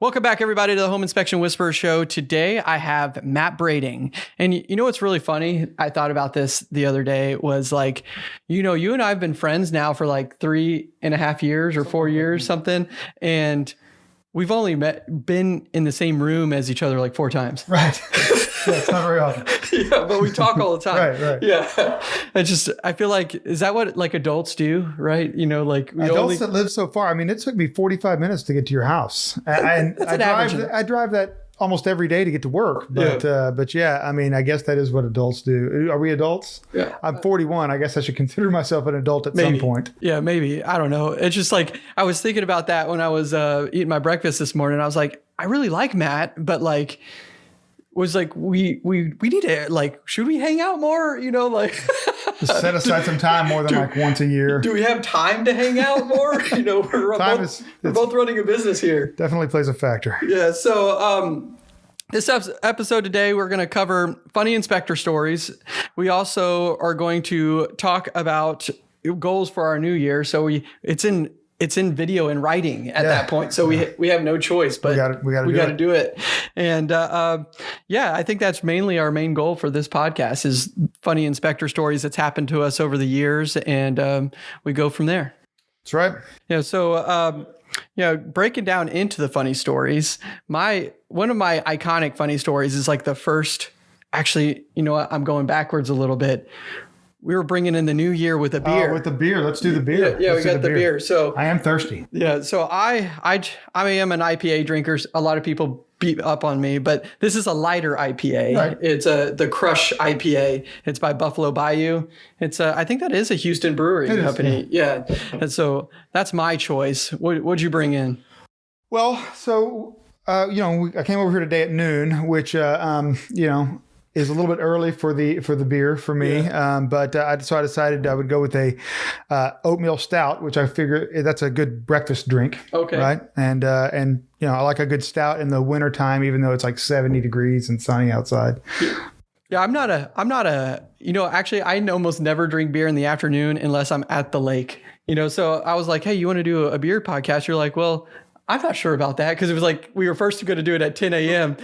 Welcome back, everybody, to the Home Inspection Whisperer Show. Today, I have Matt Brading. And you know what's really funny? I thought about this the other day was like, you know, you and I have been friends now for like three and a half years or four years, something. And we've only met, been in the same room as each other like four times. Right. yeah, it's not very often. yeah, but we talk all the time. Right, right. Yeah. I just, I feel like, is that what like adults do? Right. You know, like we Adults only, that live so far. I mean, it took me 45 minutes to get to your house. And I drive, average. I drive that almost every day to get to work. But, Yeah. uh, but yeah, I mean, I guess that is what adults do. Are we adults? Yeah. I'm 41. I guess I should consider myself an adult at Maybe. some point. Yeah, maybe. I don't know. It's just like I was thinking about that when I was uh, eating my breakfast this morning. I was like, I really like Matt, but like was like we we we need to like should we hang out more? You know, like Just set aside some time more than like once a year. do we have time to hang out more? you know, we're, Time both, is- we're both running a business here. Definitely plays a factor. Yeah. So, um, this episode today, we're going to cover funny inspector stories. We also are going to talk about goals for our new year. So we, it's in, it's in video and writing at that point. So we, we have no choice, but we gotta we do got to it. do it. And, uh, uh, yeah, I think that's mainly our main goal for this podcast is funny inspector stories that's happened to us over the years. And, um, we go from there. That's right. Yeah. So, um, you know, breaking down into the funny stories, my one of my iconic funny stories is like the first. Actually, you know, what? I'm going backwards a little bit. We were bringing in the new year with a beer. Oh, with the beer. Let's do the beer. yeah, we got the beer. So I am thirsty. yeah, so I I I am an IPA drinker. A lot of people beat up on me, but this is a lighter IPA. Right. It's a the Crush IPA. It's by Buffalo Bayou. It's a, I think that is a Houston brewery is, company. Yeah. And so that's my choice. What what'd you bring in? Well, so uh, you know, we, I came over here today at noon, which uh, um, you know is a little bit early for the for the beer for me. Um, but uh, so I decided I would go with a uh, oatmeal stout, which I figure eh, that's a good breakfast drink. Okay. Right, and uh, and you know I like a good stout in the wintertime, even though it's like seventy degrees and sunny outside. Yeah, I'm not a I'm not a you know, actually I almost never drink beer in the afternoon unless I'm at the lake. You know, so I was like, "Hey, you want to do a beer podcast?" You're like, "Well, I'm not sure about that because it was like we were first going to do it at 10 a.m.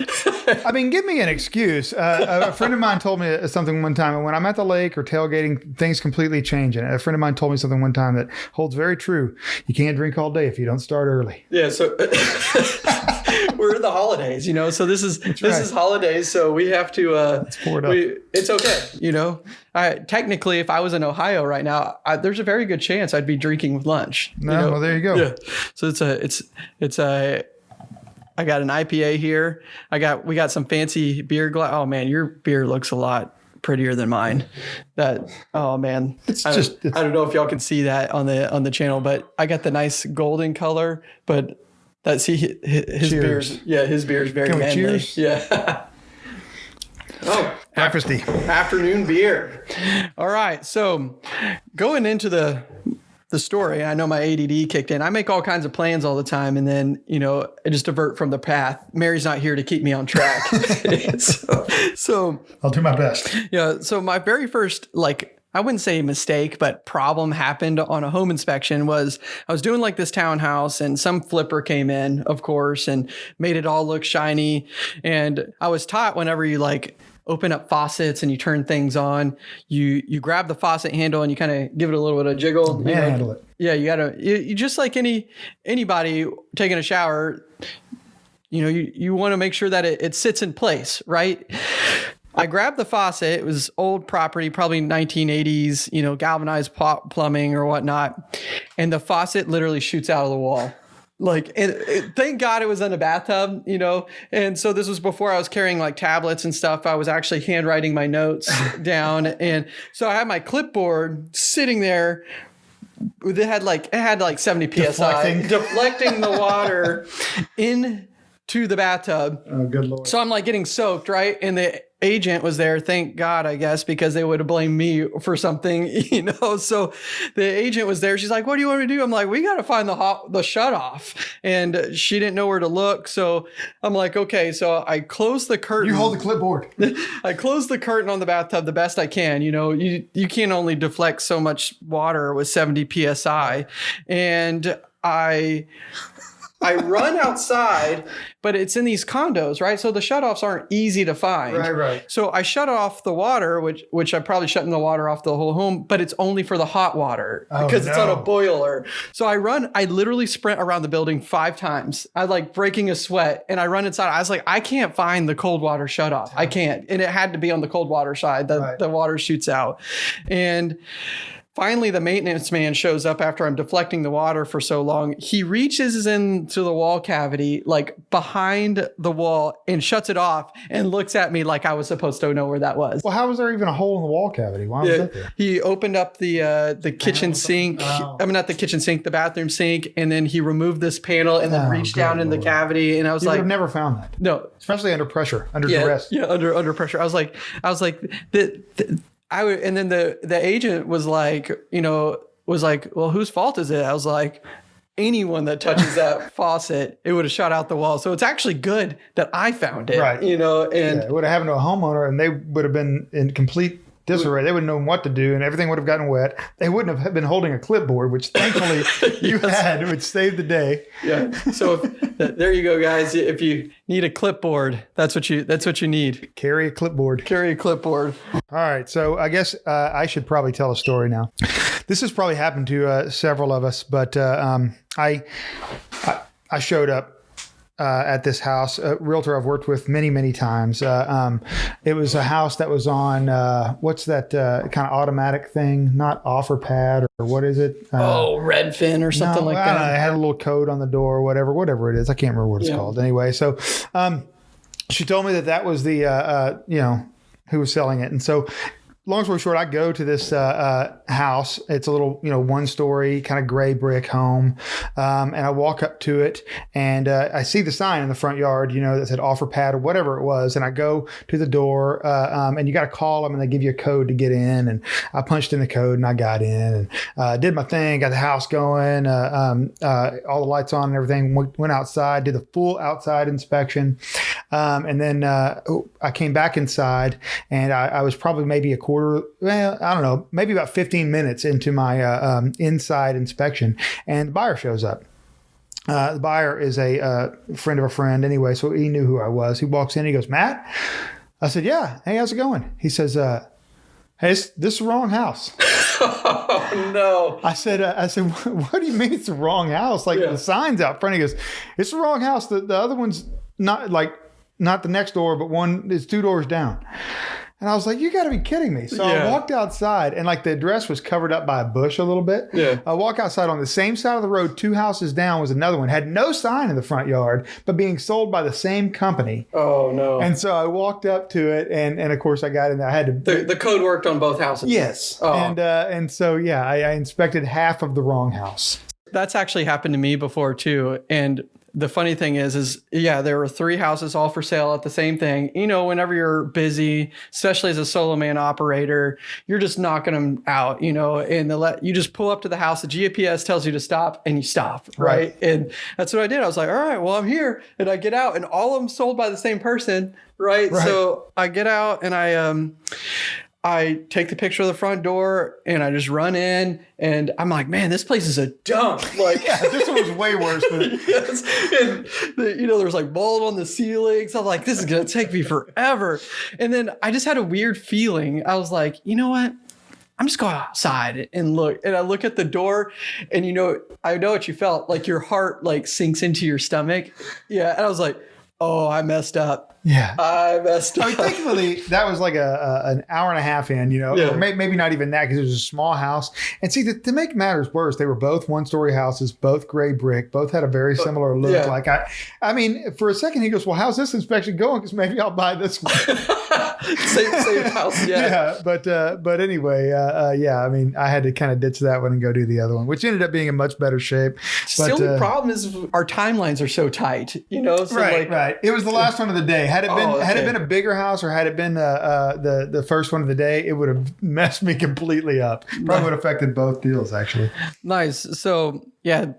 I mean, give me an excuse. Uh, a friend of mine told me something one time. and When I'm at the lake or tailgating, things completely change. And a friend of mine told me something one time that holds very true. You can't drink all day if you don't start early. Yeah, so we're in the holidays, you know. So this is this right. is holidays, so we have to. Uh, pour it up. we, it's okay, you know. I, technically, if I was in Ohio right now, I, there's a very good chance I'd be drinking with lunch. you No, know? well, there you go. Yeah. So it's a it's it's a. I got an IPA here. I got we got some fancy beer glass. Oh man, your beer looks a lot prettier than mine. That oh man, It's I just- it's- I don't know if y'all can see that on the on the channel, but I got the nice golden color. But that see his, his beer's yeah his beer's very Can manly. cheers? Yeah. oh, Breakfasty. afternoon beer. All right, so going into the the story, I know my ADD kicked in. I make all kinds of plans all the time, and then you know I just divert from the path. Mary's not here to keep me on track. so, so I'll do my best. yeah, so my very first like I wouldn't say mistake, but problem happened on a home inspection was I was doing like this townhouse and some flipper came in, of course, and made it all look shiny. And I was taught whenever you like open up faucets and you turn things on, you you grab the faucet handle and you kind of give it a little bit of jiggle. you know. Manhandle it. Yeah, you gotta you, you just like any anybody taking a shower, you know, you, you want to make sure that it, it sits in place, right? I grabbed the faucet. It was old property, probably 1980s, you know, galvanized pl- plumbing or whatnot. And the faucet literally shoots out of the wall. Like, and it, thank God it was in a bathtub, you know. And so this was before I was carrying like tablets and stuff. I was actually handwriting my notes down. And so I had my clipboard sitting there it had like it had like 70 psi Deflecting. deflecting the water into the bathtub Oh, good lord. so i'm like getting soaked right and the agent was there thank god i guess because they would have blamed me for something you know? So the agent was there she's like what do you want me to do? I'm like we got to find the hot the shut off and she didn't know where to look so i'm like okay. So i closed the curtain. You hold the clipboard. I close the curtain on the bathtub the best I can. You know, you you can only deflect so much water with 70 psi, and I I run outside, but it's in these condos, right? So the shutoffs aren't easy to find. Right, right. So I shut off the water, which which I probably shutting the water off the whole home, but it's only for the hot water Oh, because it's on a boiler. So I run, I literally sprint around the building five times. I like breaking a sweat and I run inside. I was like, I can't find the cold water shut off. I can't. And it had to be on the cold water side. The Right. the water shoots out. And Finally, the maintenance man shows up after I'm deflecting the water for so long. He reaches into the wall cavity, like behind the wall, and shuts it off and looks at me like I was supposed to know where that was. Well, how was there even a hole in the wall cavity? Why was Yeah, that there? he opened up the uh, the kitchen sink. Oh. I mean, not the kitchen sink, the bathroom sink, and then he removed this panel and then Oh, reached down in the cavity. And I was You like, have never found that, no, especially under pressure, under yeah, duress. yeah, under under pressure. I was like, I was like, the, the I would, and then the the agent was like, you know, was like, well, whose fault is it? I was like. Anyone that touches that faucet, it would have shot out the wall. So it's actually good that I found it, Right. You know, and Yeah, it would have happened to a homeowner, and they would have been in complete disarray. They wouldn't know what to do, and everything would have gotten wet. They wouldn't have been holding a clipboard, which thankfully you had, which saved the day. yeah. So if, there you go, guys. If you need a clipboard, that's what you that's what you need. Carry a clipboard. Carry a clipboard. All right, so I guess uh, I should probably tell a story now. This has probably happened to uh, several of us, but uh, um, I, I I showed up uh, at this house, a realtor I've worked with many many times. Uh, um, it was a house that was on uh, what's that uh, kind of automatic thing? Not OfferPad or what is it? Uh, Oh, Redfin or something no, like I don't know. that. It had a little code on the door, whatever, whatever it is. I can't remember what it's Yeah. called. Anyway, so um, she told me that that was the, uh, uh, you know, who was selling it. And so, long story short, I go to this uh, uh, house. It's a little, you know, one story, kind of gray brick home. Um, and I walk up to it and uh, I see the sign in the front yard, you know, that said offer pad or whatever it was. And I go to the door uh, um, and you got to call them and they give you a code to get in. And I punched in the code and I got in and uh, did my thing, got the house going, uh, um, all the lights on and everything. Went, went outside, did the full outside inspection. Um, and then uh, I came back inside and I, I was probably maybe a quarter, well, I don't know, maybe about 15 minutes into my uh, um, inside inspection. And the buyer shows up. Uh, the buyer is a uh, friend of a friend anyway, so he knew who I was. He walks in, he goes, Matt? I said, Yeah. Hey, how's it going? He says, uh, Hey, this, this is the wrong house. Oh no. I said, uh, I said, what do you mean it's the wrong house? Like Yeah. the signs out front. He goes, it's the wrong house. The, the other one's not like not the next door, but one is two doors down. And I was like, you got to be kidding me. So Yeah. I walked outside, and like the address was covered up by a bush a little bit. Yeah. I walk outside on the same side of the road, two houses down was another one, had no sign in the front yard, but being sold by the same company. Oh no. And so I walked up to it, and and of course I got in there. I had to the, the code worked on both houses. Yes. Oh. And uh, and so yeah, I, I inspected half of the wrong house. That's actually happened to me before too. And the funny thing is, is yeah, there were three houses all for sale at the same thing. You know, whenever you're busy, especially as a solo man operator, you're just knocking them out. You know, and the let you just pull up to the house. The GPS tells you to stop, and you stop. Right? Right. And that's what I did. I was like, all right, well, I'm here, and I get out, and all of them sold by the same person. Right? Right. So I get out, and I um. I take the picture of the front door and I just run in and I'm like, man, this place is a dump. Like, Yeah, this one was way worse. But yes. And the, you know, there's like mold on the ceilings. I'm like, this is gonna take me forever. And then I just had a weird feeling. I was like, you know what? I'm just going outside and look. And I look at the door, and you know, I know what you felt. Like your heart like sinks into your stomach. Yeah. And I was like, oh, I messed up. Yeah. I messed I up. mean, thankfully, that was like a, a an hour and a half in, you know, Yeah. may, maybe not even that because it was a small house. And see, to, to make matters worse, they were both one story houses, both gray brick, both had a very similar look. yeah. Like I, I mean, for a second, he goes, "Well, how's this inspection going? Because maybe I'll buy this one." same, same house. Yeah. yeah, but uh, but anyway, uh, uh, yeah. I mean, I had to kind of ditch that one and go do the other one, which ended up being in much better shape. the only uh, problem is our timelines are so tight, you know. So right, like, right. It was the last one of the day. Had it been Oh, had it been a bigger house or had it been uh, uh, the the first one of the day, it would have messed me completely up. Probably would have affected both deals actually. Nice. So, yeah,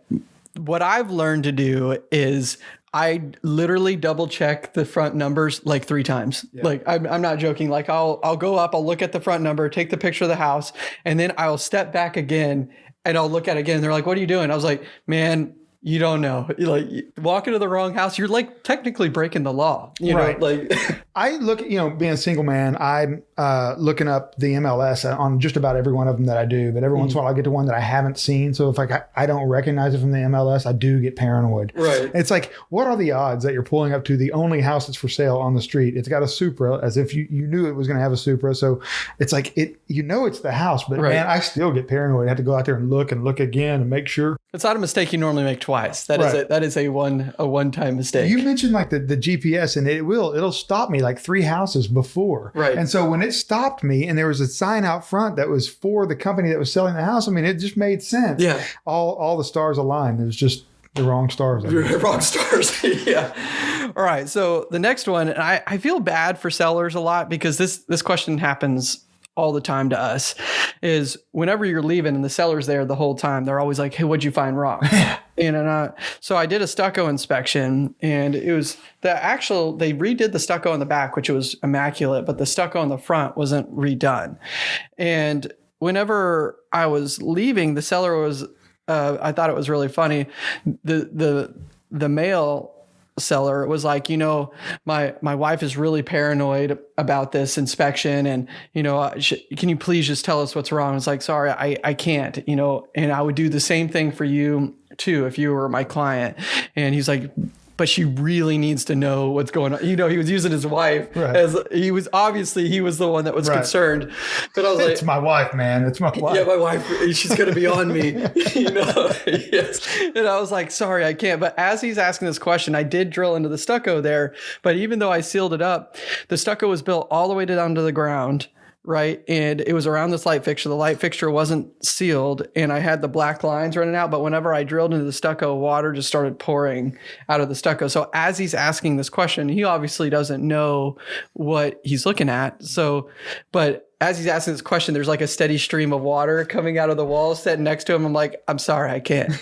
what I've learned to do is I literally double check the front numbers like three times. Like I'm, I'm not joking. Like I'll I'll go up, I'll look at the front number, take the picture of the house, and then I'll step back again and I'll look at it again. They're like, "What are you doing?" I was like, "Man." You don't know. You like walk into the wrong house, you're like technically breaking the law. You Right. know, like I look, you know, being a single man, I'm uh, looking up the MLS on just about every one of them that I do. But every once in a while, I get to one that I haven't seen. So if like I, I don't recognize it from the MLS, I do get paranoid. Right. It's like, what are the odds that you're pulling up to the only house that's for sale on the street? It's got a Supra, as if you, you knew it was going to have a Supra. So it's like it, you know, it's the house, but Right. man, I still get paranoid. I have to go out there and look and look again and make sure. It's not a mistake you normally make twice. That is Right. a that is a one a one time mistake. You mentioned like the, the GPS and it will, it'll stop me like three houses before. Right. And so when it stopped me and there was a sign out front that was for the company that was selling the house, I mean, it just made sense. yeah. All, all the stars aligned. It was just the wrong stars. Guess. rock stars yeah all right so the next one and I, I feel bad for sellers a lot because this this question happens all the time to us is whenever you're leaving and the seller's there the whole time they're always like hey what'd you find wrong you know not, so i did a stucco inspection and it was the actual they redid the stucco in the back which was immaculate but the stucco in the front wasn't redone and whenever i was leaving the seller was uh, I thought it was really funny. The the the male seller It was like, you know, my my wife is really paranoid about this inspection, and you know, uh, can you please just tell us what's wrong? It's like, sorry, I I can't, you know, and I would do the same thing for you too if you were my client. And he's like. But she really needs to know what's going on. You know, he was using his wife Right. as he was obviously he was the one that was Right. concerned. But I was like, It's my wife, man. It's my wife. yeah, my wife, she's gonna be on me, you know. yes, and I was like, sorry, I can't. But as he's asking this question, I did drill into the stucco there. But even though I sealed it up, the stucco was built all the way down to the ground, right? And it was around this light fixture. The light fixture wasn't sealed, and I had the black lines running out. But whenever I drilled into the stucco, water just started pouring out of the stucco. So as he's asking this question, he obviously doesn't know what he's looking at. So, but as he's asking this question, there's like a steady stream of water coming out of the wall sitting next to him. I'm like, I'm sorry, I can't,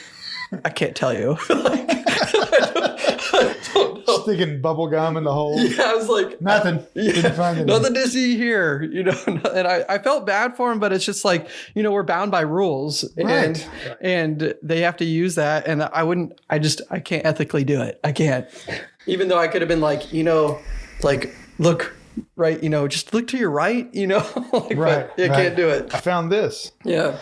I can't tell you. like, I don't, I don't know. Sticking bubble gum in the hole. Yeah, I was like, Nothing. Didn't find nothing to see here, you know. And I, I felt bad for him, but it's just like, you know, we're bound by rules, and Right. and they have to use that. And I wouldn't, I just, I can't ethically do it. I can't. Even though I could have been like, you know, like look right, you know, just look to your right, you know, like, Right, but you right. can't do it. I found this. Yeah.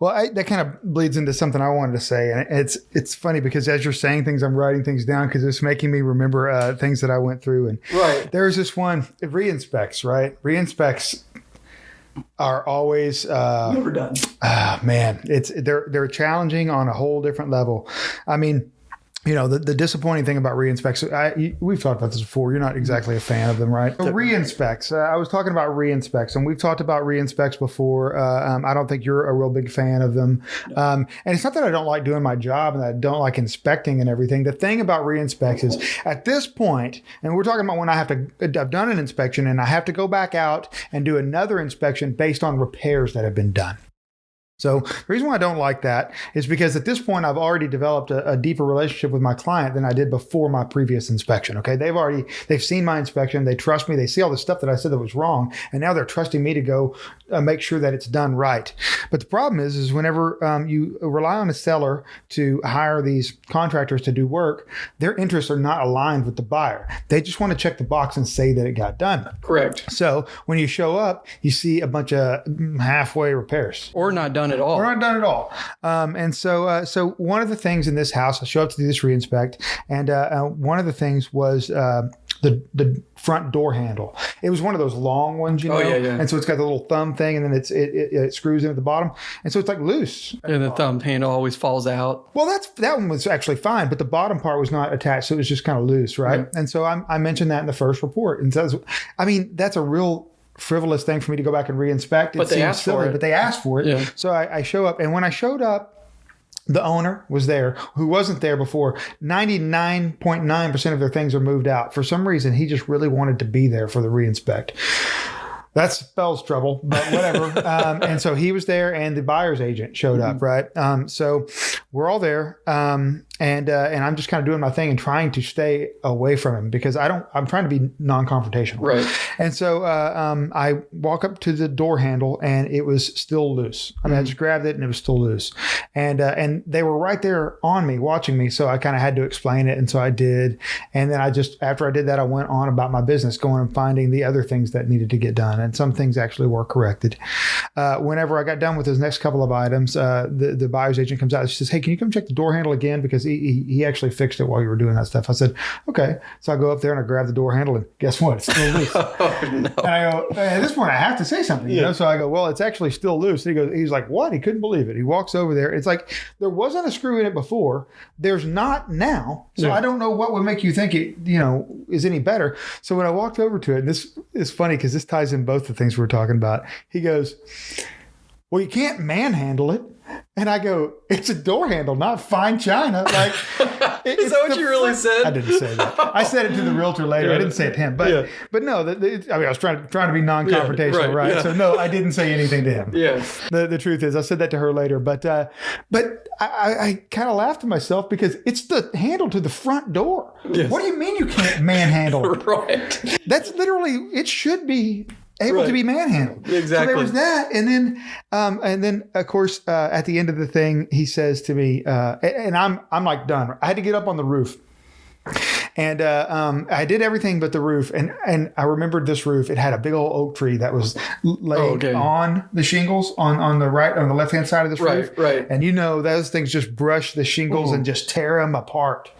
Well, I, that kind of bleeds into something I wanted to say, and it's it's funny because as you're saying things, I'm writing things down because it's making me remember uh, things that I went through. And Right. there's this one it re-inspects, right? Re-inspects are always uh, Never done. ah, man, it's they're they're challenging on a whole different level. I mean. You know the, the disappointing thing about re-inspects. I, we've talked about this before. You're not exactly a fan of them, right? So re-inspects. Uh, I was talking about re-inspects, and we've talked about re-inspects before. Uh, um, I don't think you're a real big fan of them, um, and it's not that I don't like doing my job and that I don't like inspecting and everything. The thing about re-inspects is at this point, and we're talking about when I have to. I've done an inspection and I have to go back out and do another inspection based on repairs that have been done. So the reason why I don't like that is because at this point I've already developed a, a deeper relationship with my client than I did before my previous inspection. Okay, they've already they've seen my inspection, they trust me, they see all the stuff that I said that was wrong, and now they're trusting me to go uh, make sure that it's done right. But the problem is, is whenever um, you rely on a seller to hire these contractors to do work, their interests are not aligned with the buyer. They just want to check the box and say that it got done. Correct. So when you show up, you see a bunch of mm, halfway repairs. Or not done at all. We're not done at all. Um, and so, uh, so one of the things in this house, I show up to do this reinspect, and uh, uh, one of the things was uh, the the front door handle. It was one of those long ones, you oh, know. Oh, yeah, yeah. And so it's got the little thumb thing, and then it's it, it, it screws in at the bottom, and so it's like loose. And the thumb handle always falls out. Well, that's that one was actually fine, but the bottom part was not attached, so it was just kind of loose, right? And so I, I mentioned that in the first report, and so I mean that's a real frivolous thing for me to go back and reinspect. It But they seems asked for it. but they asked for it. Yeah. So I, I show up, and when I showed up, the owner was there who wasn't there before. 99.9% of their things are moved out. For some reason, he just really wanted to be there for the reinspect. That spells trouble, but whatever. um, and so he was there, and the buyer's agent showed up, right? Um, so we're all there. Um, and uh, and I'm just kind of doing my thing and trying to stay away from him because I don't. I'm trying to be non-confrontational. Right. And so uh, um, I walk up to the door handle and it was still loose. I mean, I just grabbed it and it was still loose, and uh, and they were right there on me watching me. So I kind of had to explain it, and so I did. And then I just after I did that, I went on about my business, going and finding the other things that needed to get done, and some things actually were corrected. Uh, whenever I got done with those next couple of items, uh, the the buyer's agent comes out. And she says, "Hey, can you come check the door handle again because he, he actually fixed it while you were doing that stuff." I said, "Okay." So I go up there and I grab the door handle, and guess what? It's still loose. Oh no. And I go, at this point, I have to say something, you know? So I go, well, it's actually still loose. And he goes, he's like, what? He couldn't believe it. He walks over there. It's like, there wasn't a screw in it before. There's not now. So Yeah. I don't know what would make you think it, you know, is any better. So when I walked over to it, and this is funny because this ties in both the things we're talking about. He goes, well, you can't manhandle it. And I go, it's a door handle, not fine china. Like, it- Is that what you really front- said? I didn't say that. I said it to the realtor later. I didn't say it to him, but Yeah. but no, the, the, I mean, I was trying trying to be non-confrontational, right, right? yeah. So no, I didn't say anything to him. Yeah. The, the truth is, I said that to her later, but uh, but I, I, I kind of laughed to myself because it's the handle to the front door. Yes. What do you mean you can't manhandle? it? Right. That's literally it. Should be able Right. to be manhandled. Exactly. So there was that, and then um, and then of course uh, at the end of the thing, he says to me, uh, and- I'm I'm like done. I had to get up on the roof. And uh, um, I did everything but the roof, and and I remembered this roof. It had a big old oak tree that was laid Oh, okay. on the shingles on on the right on the left hand side of this roof. Right. Right. And you know those things just brush the shingles and just tear them apart.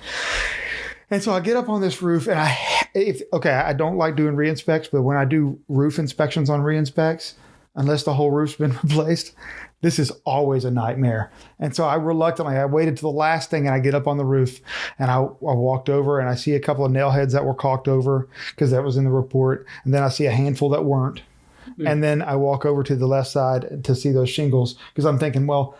And so I get up on this roof, and I, if okay, I don't like doing re-inspects, but when I do roof inspections on re-inspects, unless the whole roof's been replaced, this is always a nightmare. And so I reluctantly, I waited to the last thing, and I get up on the roof, and I, I walked over, and I see a couple of nail heads that were caulked over because that was in the report, and then I see a handful that weren't. Hmm. And then I walk over to the left side to see those shingles because I'm thinking, well,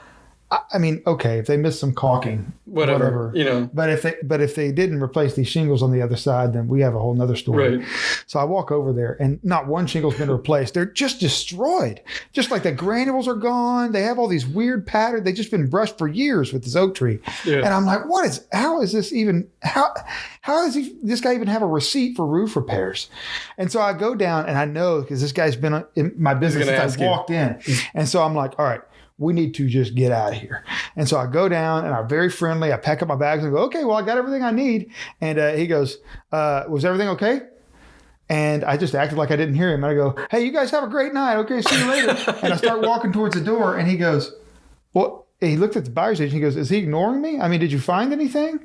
I, mean, okay, if they missed some caulking, Whatever. You know. but if they but if they didn't replace these shingles on the other side, then we have a whole nother story. Right. So I walk over there, and not one shingle's been replaced. They're just destroyed. Just like the granules are gone. They have all these weird patterns. They've just been brushed for years with this oak tree. Yeah. And I'm like, what is? How is this even? How how does he? This guy even have a receipt for roof repairs? And so I go down, and I know because this guy's been uh, in my business since I you. walked in, mm. and so I'm like, all right we need to just get out of here. And so I go down and I'm very friendly. I pack up my bags and go, okay, well, I got everything I need. And uh, he goes, uh, was everything okay? And I just acted like I didn't hear him. And I go, hey, you guys have a great night. Okay, see you later. And I start walking towards the door and he goes, well, he looked at the buyer's agent. He goes, is he ignoring me? I mean, did you find anything?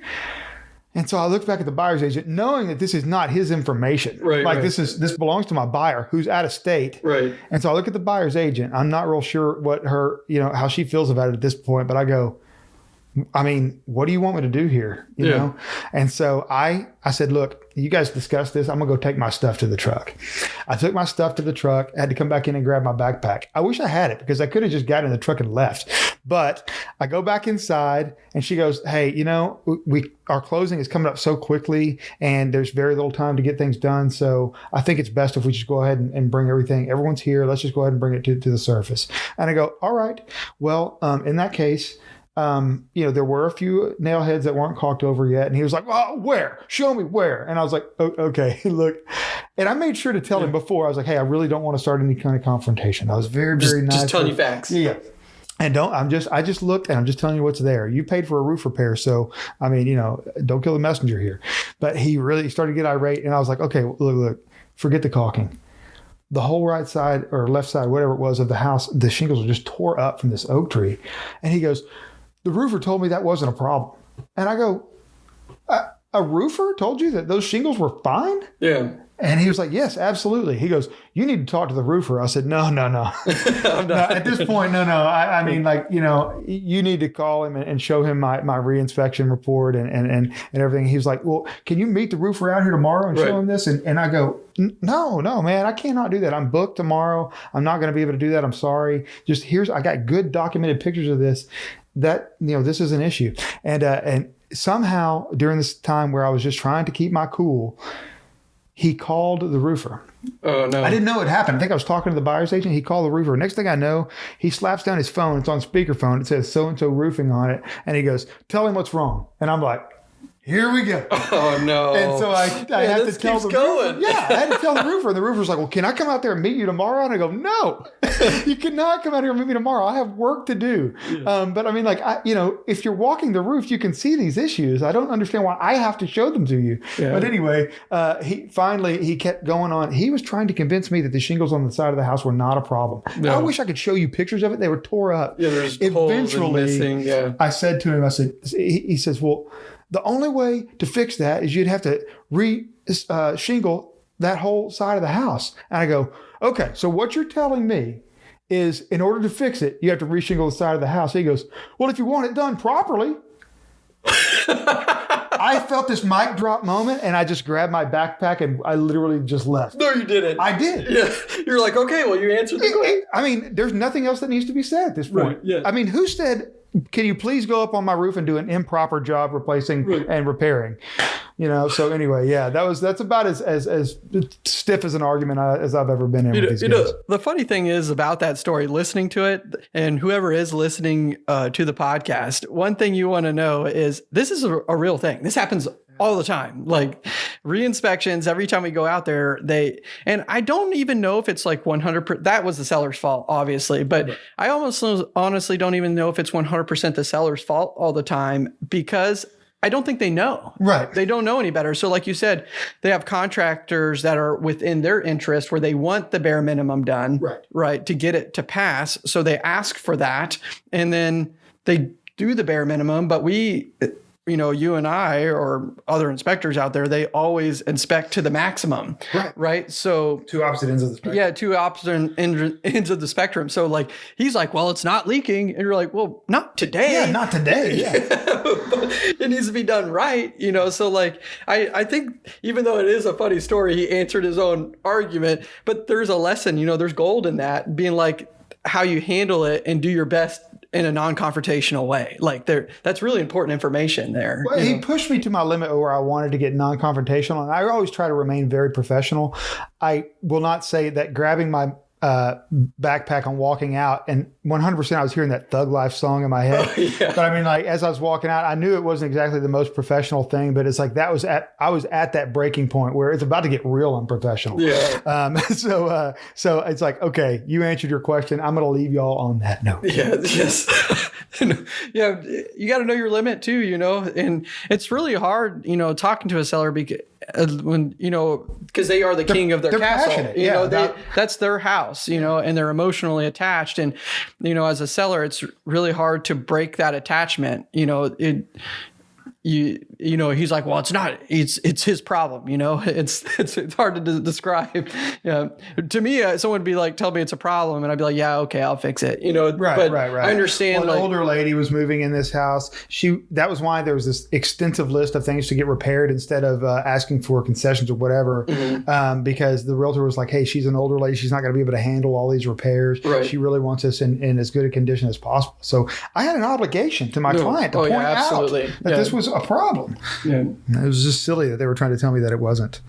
And so I looked back at the buyer's agent, knowing that this is not his information. Right, Like right. this is this belongs to my buyer who's out of state. Right. And so I look at the buyer's agent. I'm not real sure what her, you know, how she feels about it at this point, but I go, I mean, what do you want me to do here? You Yeah. know? And so I I said, look, you guys discuss this. I'm gonna go take my stuff to the truck. I took my stuff to the truck, I had to come back in and grab my backpack. I wish I had it because I could have just gotten in the truck and left. But I go back inside and she goes, Hey, you know, we our closing is coming up so quickly and there's very little time to get things done. So I think it's best if we just go ahead and, and bring everything. Everyone's here. Let's just go ahead and bring it to, to the surface. And I go, All right. Well, um, in that case, um, you know, there were a few nail heads that weren't caulked over yet. And he was like, Oh, where? Show me where. And I was like, oh, Okay, look. And I made sure to tell him before, I was like, Hey, I really don't want to start any kind of confrontation. I was very, very nice. Just telling you facts. yeah, yeah. And don't I'm just I just looked and I'm just telling you what's there. You paid for a roof repair, so I mean, you know, don't kill the messenger here. But he really started to get irate, and I was like, okay, look, look, forget the caulking. The whole right side or left side, whatever it was of the house, the shingles were just tore up from this oak tree. And he goes, the roofer told me that wasn't a problem. And I go, a, a roofer told you that those shingles were fine? Yeah. And he was like, Yes, absolutely. He goes, You need to talk to the roofer. I said, No, no, no. No, at this point, no, no. I, I mean, like, you know, you need to call him and, and show him my, my reinspection report and, and, and, and everything. He was like, Well, can you meet the roofer out here tomorrow and Right. show him this? And, and I go, No, no, man, I cannot do that. I'm booked tomorrow. I'm not going to be able to do that. I'm sorry. Just here's, I got good documented pictures of this. That, you know, this is an issue. And, uh, and, somehow during this time where I was just trying to keep my cool, he called the roofer. Oh no. I didn't know it happened. I think I was talking to the buyer's agent. He called the roofer. Next thing I know, he slaps down his phone. It's on speakerphone. It says so and so roofing on it. And he goes, Tell him what's wrong. And I'm like, Here we go. Oh no. And so I, I Yeah, have to tell the going. roofer. Yeah, I had to tell the roofer. And the roofer's like, Well, can I come out there and meet you tomorrow? And I go, No, you cannot come out here and meet me tomorrow. I have work to do. Um, but I mean, like, I, you know, if you're walking the roof, you can see these issues. I don't understand why I have to show them to you. Yeah. But anyway, uh, he finally he kept going on. He was trying to convince me that the shingles on the side of the house were not a problem. No. I wish I could show you pictures of it. They were tore up. yeah, there's holes and Eventually, missing. Yeah. I said to him, I said, he, he says, well, the only way to fix that is you'd have to re uh, shingle that whole side of the house. And I go, okay, so what you're telling me is in order to fix it, you have to reshingle the side of the house. He goes, well, if you want it done properly. I felt this mic drop moment and I just grabbed my backpack and I literally just left. No, you didn't. I did. yeah. You're like, okay, well, you answered the question. I mean, there's nothing else that needs to be said at this point. Right, yeah. I mean, who said, can you please go up on my roof and do an improper job replacing Right. and repairing? You know, so anyway, yeah, that was that's about as as, as stiff as an argument I, as I've ever been in You with know, these you know, the funny thing is about that story, listening to it, and whoever is listening uh, to the podcast, one thing you want to know is this is a, a real thing. This happens all the time. Like re-inspections, every time we go out there, they and I don't even know if it's like 100. That was the seller's fault, obviously, but I almost honestly don't even know if it's 100 percent the seller's fault all the time because. I don't think they know. Right. They don't know any better. So, like you said, they have contractors that are within their interest where they want the bare minimum done, Right. right, to get it to pass. So they ask for that, and then they do the bare minimum. But we, you know, you and I or other inspectors out there, they always inspect to the maximum, Right. right? So Two opposite ends of the spectrum. yeah, two opposite end- ends of the spectrum. So like he's like, well, it's not leaking, and you're like, well, not today. Yeah, not today. Yeah. it needs to be done right, you know. So like I, I think even though it is a funny story, he answered his own argument, but there's a lesson, you know, there's gold in that, being like how you handle it and do your best in a non-confrontational way. Like there that's really important information there. Well, he know. pushed me to my limit where I wanted to get non-confrontational, and I always try to remain very professional. I will not say that grabbing my uh, backpack and walking out, and 100% I was hearing that Thug Life song in my head. yeah. But I mean, like as I was walking out, I knew it wasn't exactly the most professional thing, but it's like that was at I was at that breaking point where it's about to get real unprofessional. Yeah. Um, so uh, so it's like okay, you answered your question. I'm going to leave y'all on that note. Yeah, yes. yeah, you got to know your limit too, you know. And it's really hard, you know, talking to a seller because when you know because they are the king of their castle. You yeah, know, they, that's their house, you know, and they're emotionally attached. And you know, as a seller, it's really hard to break that attachment. You know, it you you know he's like well it's not it's it's his problem you know it's it's, it's hard to de- describe yeah to me uh, someone would be like tell me it's a problem and i'd be like yeah okay i'll fix it you know Right, but right, right. i understand Well, like an older lady was moving in this house. She that was why there was this extensive list of things to get repaired instead of uh, asking for concessions or whatever. Mm-hmm. Um, because the realtor was like, "Hey, she's an older lady. She's not going to be able to handle all these repairs. Right. She really wants this in, in as good a condition as possible." So I had an obligation to my No. client to Oh, point yeah, out absolutely. that Yeah. this was a problem. yeah. It was just silly that they were trying to tell me that it wasn't.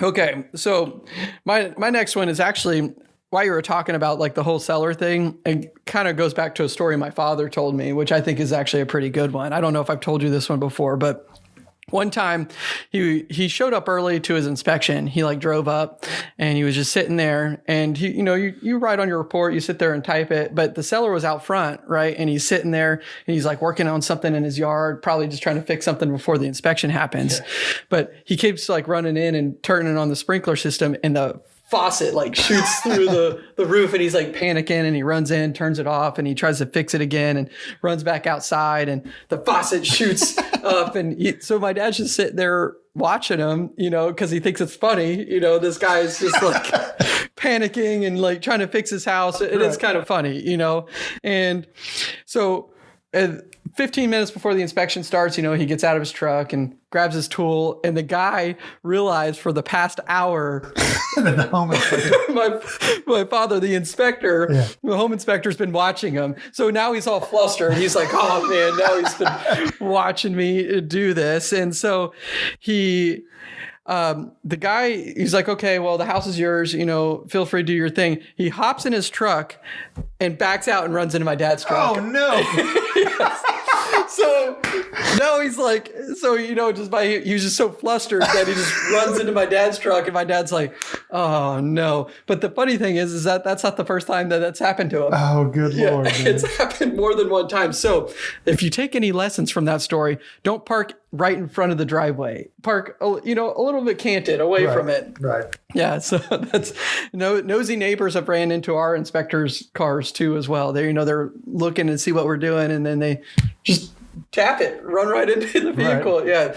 Okay, so my my next one is actually while you were talking about like the whole seller thing, it kind of goes back to a story my father told me, which I think is actually a pretty good one. I don't know if I've told you this one before, but one time he he showed up early to his inspection. He like drove up and he was just sitting there and he you know you you write on your report, you sit there and type it, but the seller was out front, right? And he's sitting there and he's like working on something in his yard, probably just trying to fix something before the inspection happens. But he keeps like running in and turning on the sprinkler system and the faucet like shoots through the, the roof and he's like panicking and he runs in, turns it off and he tries to fix it again and runs back outside and the faucet shoots up. And he, so my dad's just sitting there watching him, you know, because he thinks it's funny. You know, this guy is just like panicking and like trying to fix his house. It is kind of funny, you know. And so uh, 15 minutes before the inspection starts, you know, he gets out of his truck and grabs his tool. And the guy realized for the past hour, the home my, my father, the inspector, Yeah. the home inspector's been watching him. So now he's all flustered. He's like, oh man, now he's been watching me do this. And so he, um, the guy, he's like, okay, well, the house is yours. You know, feel free to do your thing. He hops in his truck and backs out and runs into my dad's truck. Oh no! So no, he's like, so you know, just by he was just so flustered that he just runs into my dad's truck, and my dad's like, oh no. But the funny thing is, is that that's not the first time that that's happened to him. Oh good Yeah, lord! man. it's happened more than one time. So, if you take any lessons from that story, don't park right in front of the driveway. Park, you know, a little bit canted away Right. from it. Right. Yeah, so that's no nosy neighbors have ran into our inspectors' cars too as well. They you know they're looking to see what we're doing, and then they just tap it, run right into the vehicle. Yeah.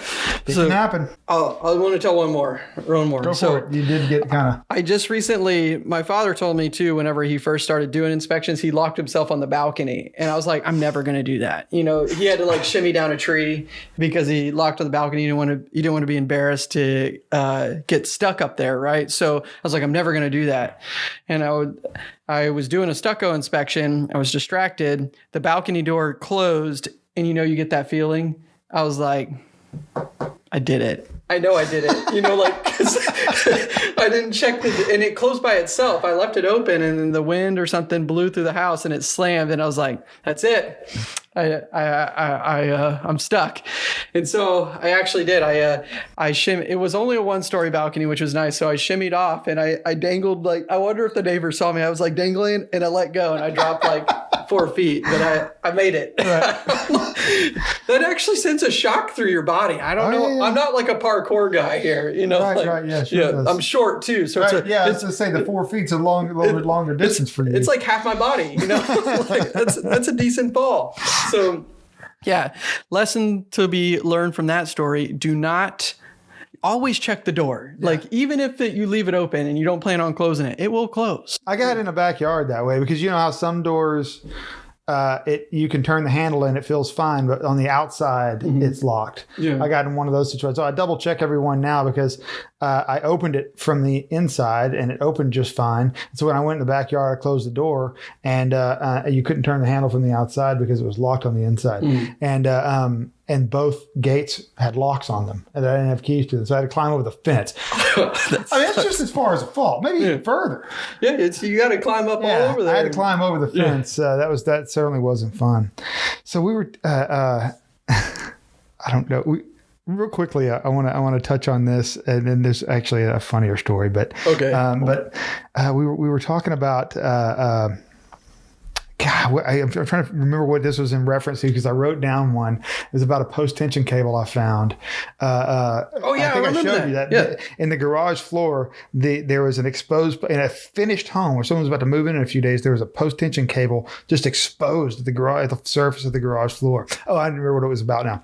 It So can happen. oh, I want to tell one more, one more. Go so for it. You did get kind of. I just recently, my father told me too, whenever he first started doing inspections, he locked himself on the balcony. And I was like, I'm never going to do that. You know, he had to like shimmy down a tree because he locked on the balcony. You didn't want to, he didn't want to be embarrassed to uh, get stuck up there. Right. So I was like, I'm never going to do that. And I would, I was doing a stucco inspection. I was distracted. The balcony door closed. And you know, you get that feeling. I was like, I did it. I know I did it. You know, like I didn't check the, and it closed by itself. I left it open, and then the wind or something blew through the house, and it slammed. And I was like, "That's it. I, I, I, I uh, I'm stuck." And so I actually did. I, uh, I shim. It was only a one story balcony, which was nice. So I shimmied off, and I, I dangled like. I wonder if the neighbors saw me. I was like dangling, and I let go, and I dropped like four feet, but I, I made it. that actually sends a shock through your body. I don't Oh, know. yeah, yeah. I'm not like a parkour guy here, you know. Right, like- right, yeah, sure. I'm short too, so it's Right, a, yeah, I was it's, to say the four feet's a long, a little bit longer distance for you. it's like half my body, you know. like that's that's a decent fall. So, yeah, lesson to be learned from that story: do not. Always check the door. Like even if it, you leave it open and you don't plan on closing it, it will close. I got it in the backyard that way because you know how some doors, uh, it you can turn the handle and it feels fine, but on the outside it's locked. Yeah. I got in one of those situations. So I double check everyone now because uh, I opened it from the inside and it opened just fine. So when I went in the backyard, I closed the door and uh, uh, you couldn't turn the handle from the outside because it was locked on the inside. And uh, um, and both gates had locks on them and I didn't have keys to them, so I had to climb over the fence. That's- I mean, it's just as far as a fall, maybe even further. yeah, it's you got to climb up all over there. I had to climb over the fence. Uh, that was that certainly wasn't fun. So we were. Uh, uh, I don't know. We real quickly. uh, I want to. I want to touch on this, and then there's actually a funnier story. But Okay. Um, but uh, we were we were talking about. Uh, uh, God, what- I, I'm trying to remember what this was in reference to because I wrote down one. It was about a post tension cable I found. Uh, uh, Oh, yeah, I think remember showed you that. that. Yeah. In the garage floor, the, there was an exposed in a finished home where someone was about to move in in a few days. There was a post tension cable just exposed at the garage, at the surface of the garage floor. Oh, I didn't remember what it was about now.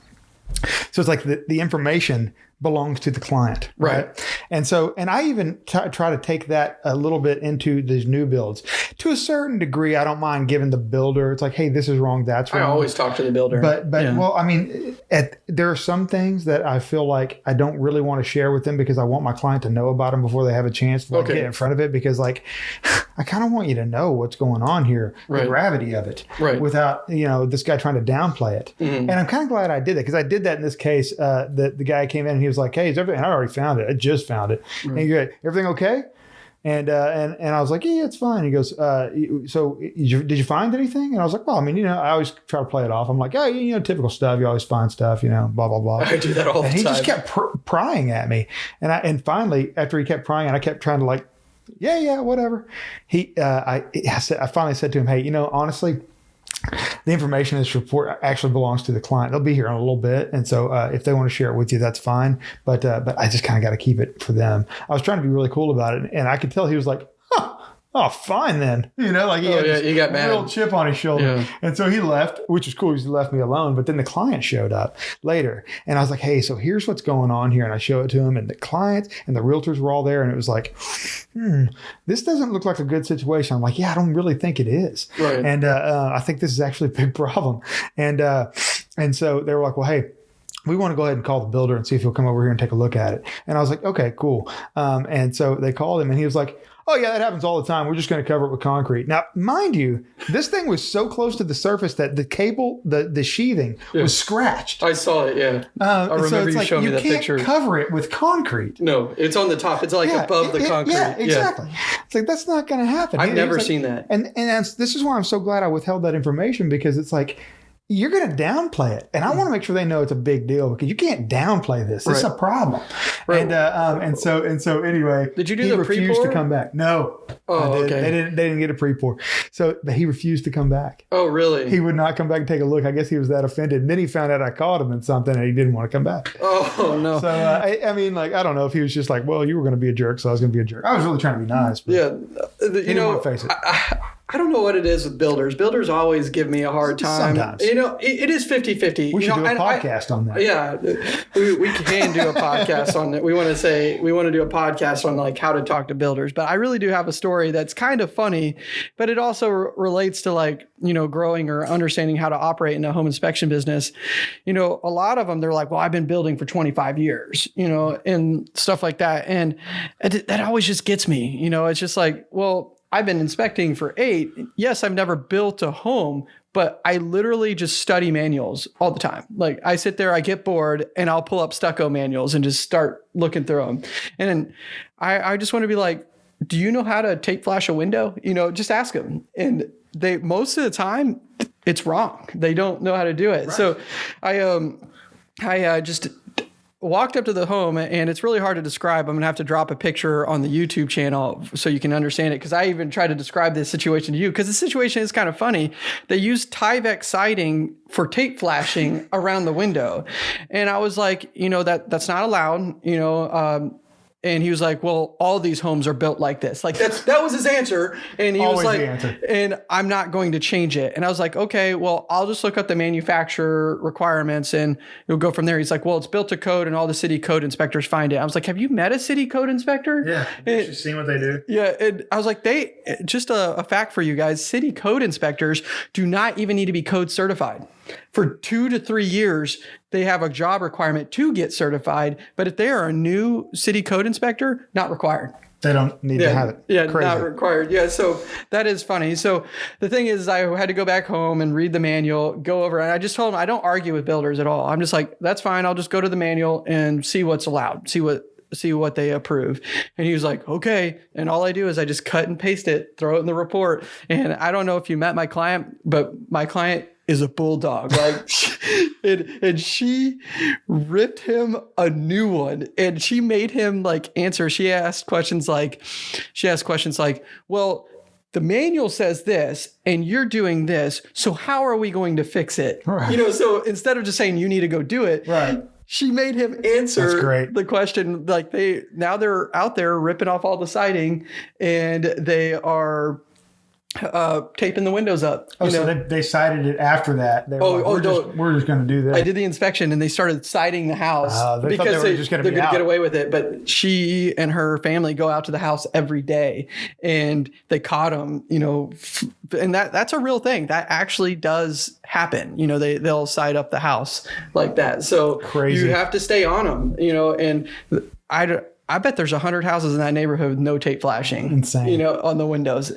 So it's like the, the information belongs to the client, right? Right. And so, and I even t- try to take that a little bit into these new builds. To a certain degree, I don't mind giving the builder. It's like, hey, this is wrong. That's I always talk to the builder. But but Yeah. well, I mean, at, there are some things that I feel like I don't really want to share with them because I want my client to know about them before they have a chance to like, Okay. get in front of it. Because like, I kind of want you to know what's going on here, Right. the gravity of it, Right. Mm-hmm. without you know this guy trying to downplay it. And I'm kind of glad I did that because I did that in this case. Uh, the the guy came in and he was like, "Hey, is everything?" And I already found it. I just found it. And he goes, "Everything okay?" And uh, and and I was like, yeah, it's fine. He goes, uh, so did you, did you find anything? And I was like, well, I mean, you know, I always try to play it off. I'm like, oh, you know, typical stuff. You always find stuff, you know, blah blah blah. I do that all the And he just kept pr- prying at me, and I and finally, after he kept prying, and I kept trying to like, yeah, yeah, whatever. He, uh, I, I said, I finally said to him, hey, you know, honestly, the information in this report actually belongs to the client. They'll be here in a little bit, and so uh, if they want to share it with you, that's fine. But uh, but I just kind of got to keep it for them. I was trying to be really cool about it, and I could tell he was like, "Oh, fine then." You know, like he Oh, had yeah, this he got mad. real chip on his shoulder, Yeah. and so he left, which was cool. He left me alone. But then the client showed up later, and I was like, "Hey, so here's what's going on here," and I show it to him, and the clients and the realtors were all there, and it was like, "Hmm, this doesn't look like a good situation." I'm like, "Yeah, I don't really think it is." Right. And uh, uh, I think this is actually a big problem. And uh, and so they were like, well, hey. We want to go ahead and call the builder and see if he'll come over here and take a look at it. And I was like, okay, cool. Um, and so they called him and he was like, oh yeah, that happens all the time. We're just going to cover it with concrete. Now, mind you, this thing was so close to the surface that the cable, the the sheathing was scratched. I saw it. Yeah. Uh, I remember so it's you like showing me you that can't picture. cover it with concrete. No, it's on the top. It's like Yeah, above the it- it- concrete. Yeah, exactly. It's like that's not going to happen. I've never like- seen that. And and that's, this is why I'm so glad I withheld that information because it's like you're going to downplay it, and I want to make sure they know it's a big deal because you can't downplay this. It's Right. a problem. Right. And uh, um, and so and so anyway, Did you do he the refused pre-pour? to come back. No. Oh, did. okay. They didn't. They didn't get a pre-pour. So but he refused to come back. Oh, really? He would not come back and take a look. I guess he was that offended. And then he found out I called him and something, and he didn't want to come back. oh no. So uh, I, I mean, like I don't know if he was just like, well, you were going to be a jerk, so I was going to be a jerk. I was really trying to be nice. But yeah, uh, the- you know, face it. I, I, I don't know what it is with builders. Builders always give me a hard time. Sometimes. You know, it, it is 50-50. we you should know, do a and I- podcast on that. Yeah, we, we can do a podcast on it. We want to say we want to do a podcast on like how to talk to builders. But I really do have a story that's kind of funny, but it also r- relates to like you know growing or understanding how to operate in a home inspection business. You know, a lot of them they're like, well, I've been building for 25 years, you know, and stuff like that, and it, that always just gets me. You know, it's just like, well. I've been inspecting for eight. Yes, I've never built a home, but I literally just study manuals all the time. Like I sit there, I get bored, and I'll pull up stucco manuals and just start looking through them. And I, I just want to be like, do you know how to tape flash a window? You know, just ask them. And they most of the time, it's wrong. They don't know how to do it. So I um I uh, just walked up to the home and it's really hard to describe. I'm gonna have to drop a picture on the YouTube channel so you can understand it. Cause I even tried to describe this situation to you because the situation is kind of funny. They used Tyvek siding for tape flashing around the window. And I was like, you know, that that's not allowed, you know, um, and he was like, "Well, all these homes are built like this." Like that's that was his answer, and he Always was like, "And I'm not going to change it." And I was like, "Okay, well, I'll just look up the manufacturer requirements, and you'll go from there." He's like, "Well, it's built to code, and all the city code inspectors find it." I was like, "Have you met a city code inspector?" Yeah. It- seen what they do. Yeah, and I was like, they just a, a fact for you guys: city code inspectors do not even need to be code certified. For two to three years, they have a job requirement to get certified. But if they are a new city code inspector, not required. They don't need to have it. Yeah, Crazy. not required. Yeah, so that is funny. So the thing is, I had to go back home and read the manual, go over, and I just told him I don't argue with builders at all. I'm just like, that's fine. I'll just go to the manual and see what's allowed, see what see what they approve. And he was like, okay. And all I do is I just cut and paste it, throw it in the report. And I don't know if you met my client, but my client is a bulldog. Like, and, and she ripped him a new one and she made him like answer. She asked questions like, she asked questions like, well, the manual says this and you're doing this. So how are we going to fix it? Right. You know, so instead of just saying you need to go do it, Right. she made him answer the question. Like they now they're out there ripping off all the siding and they are uh, taping the windows up. Oh, you so they, they sided it after that. They were Oh, like, oh, we're, just, we're just going to do this. I did the inspection and they started siding the house Ah, they because they were just gonna they're be gonna get away with it. But she and her family go out to the house every day, and they caught them. You know, and that that's a real thing. That actually does happen. You know, they they'll side up the house like that. So Crazy. you have to stay on them. You know, and I. I bet there's a hundred houses in that neighborhood with no tape flashing. Insane. You know, on the windows.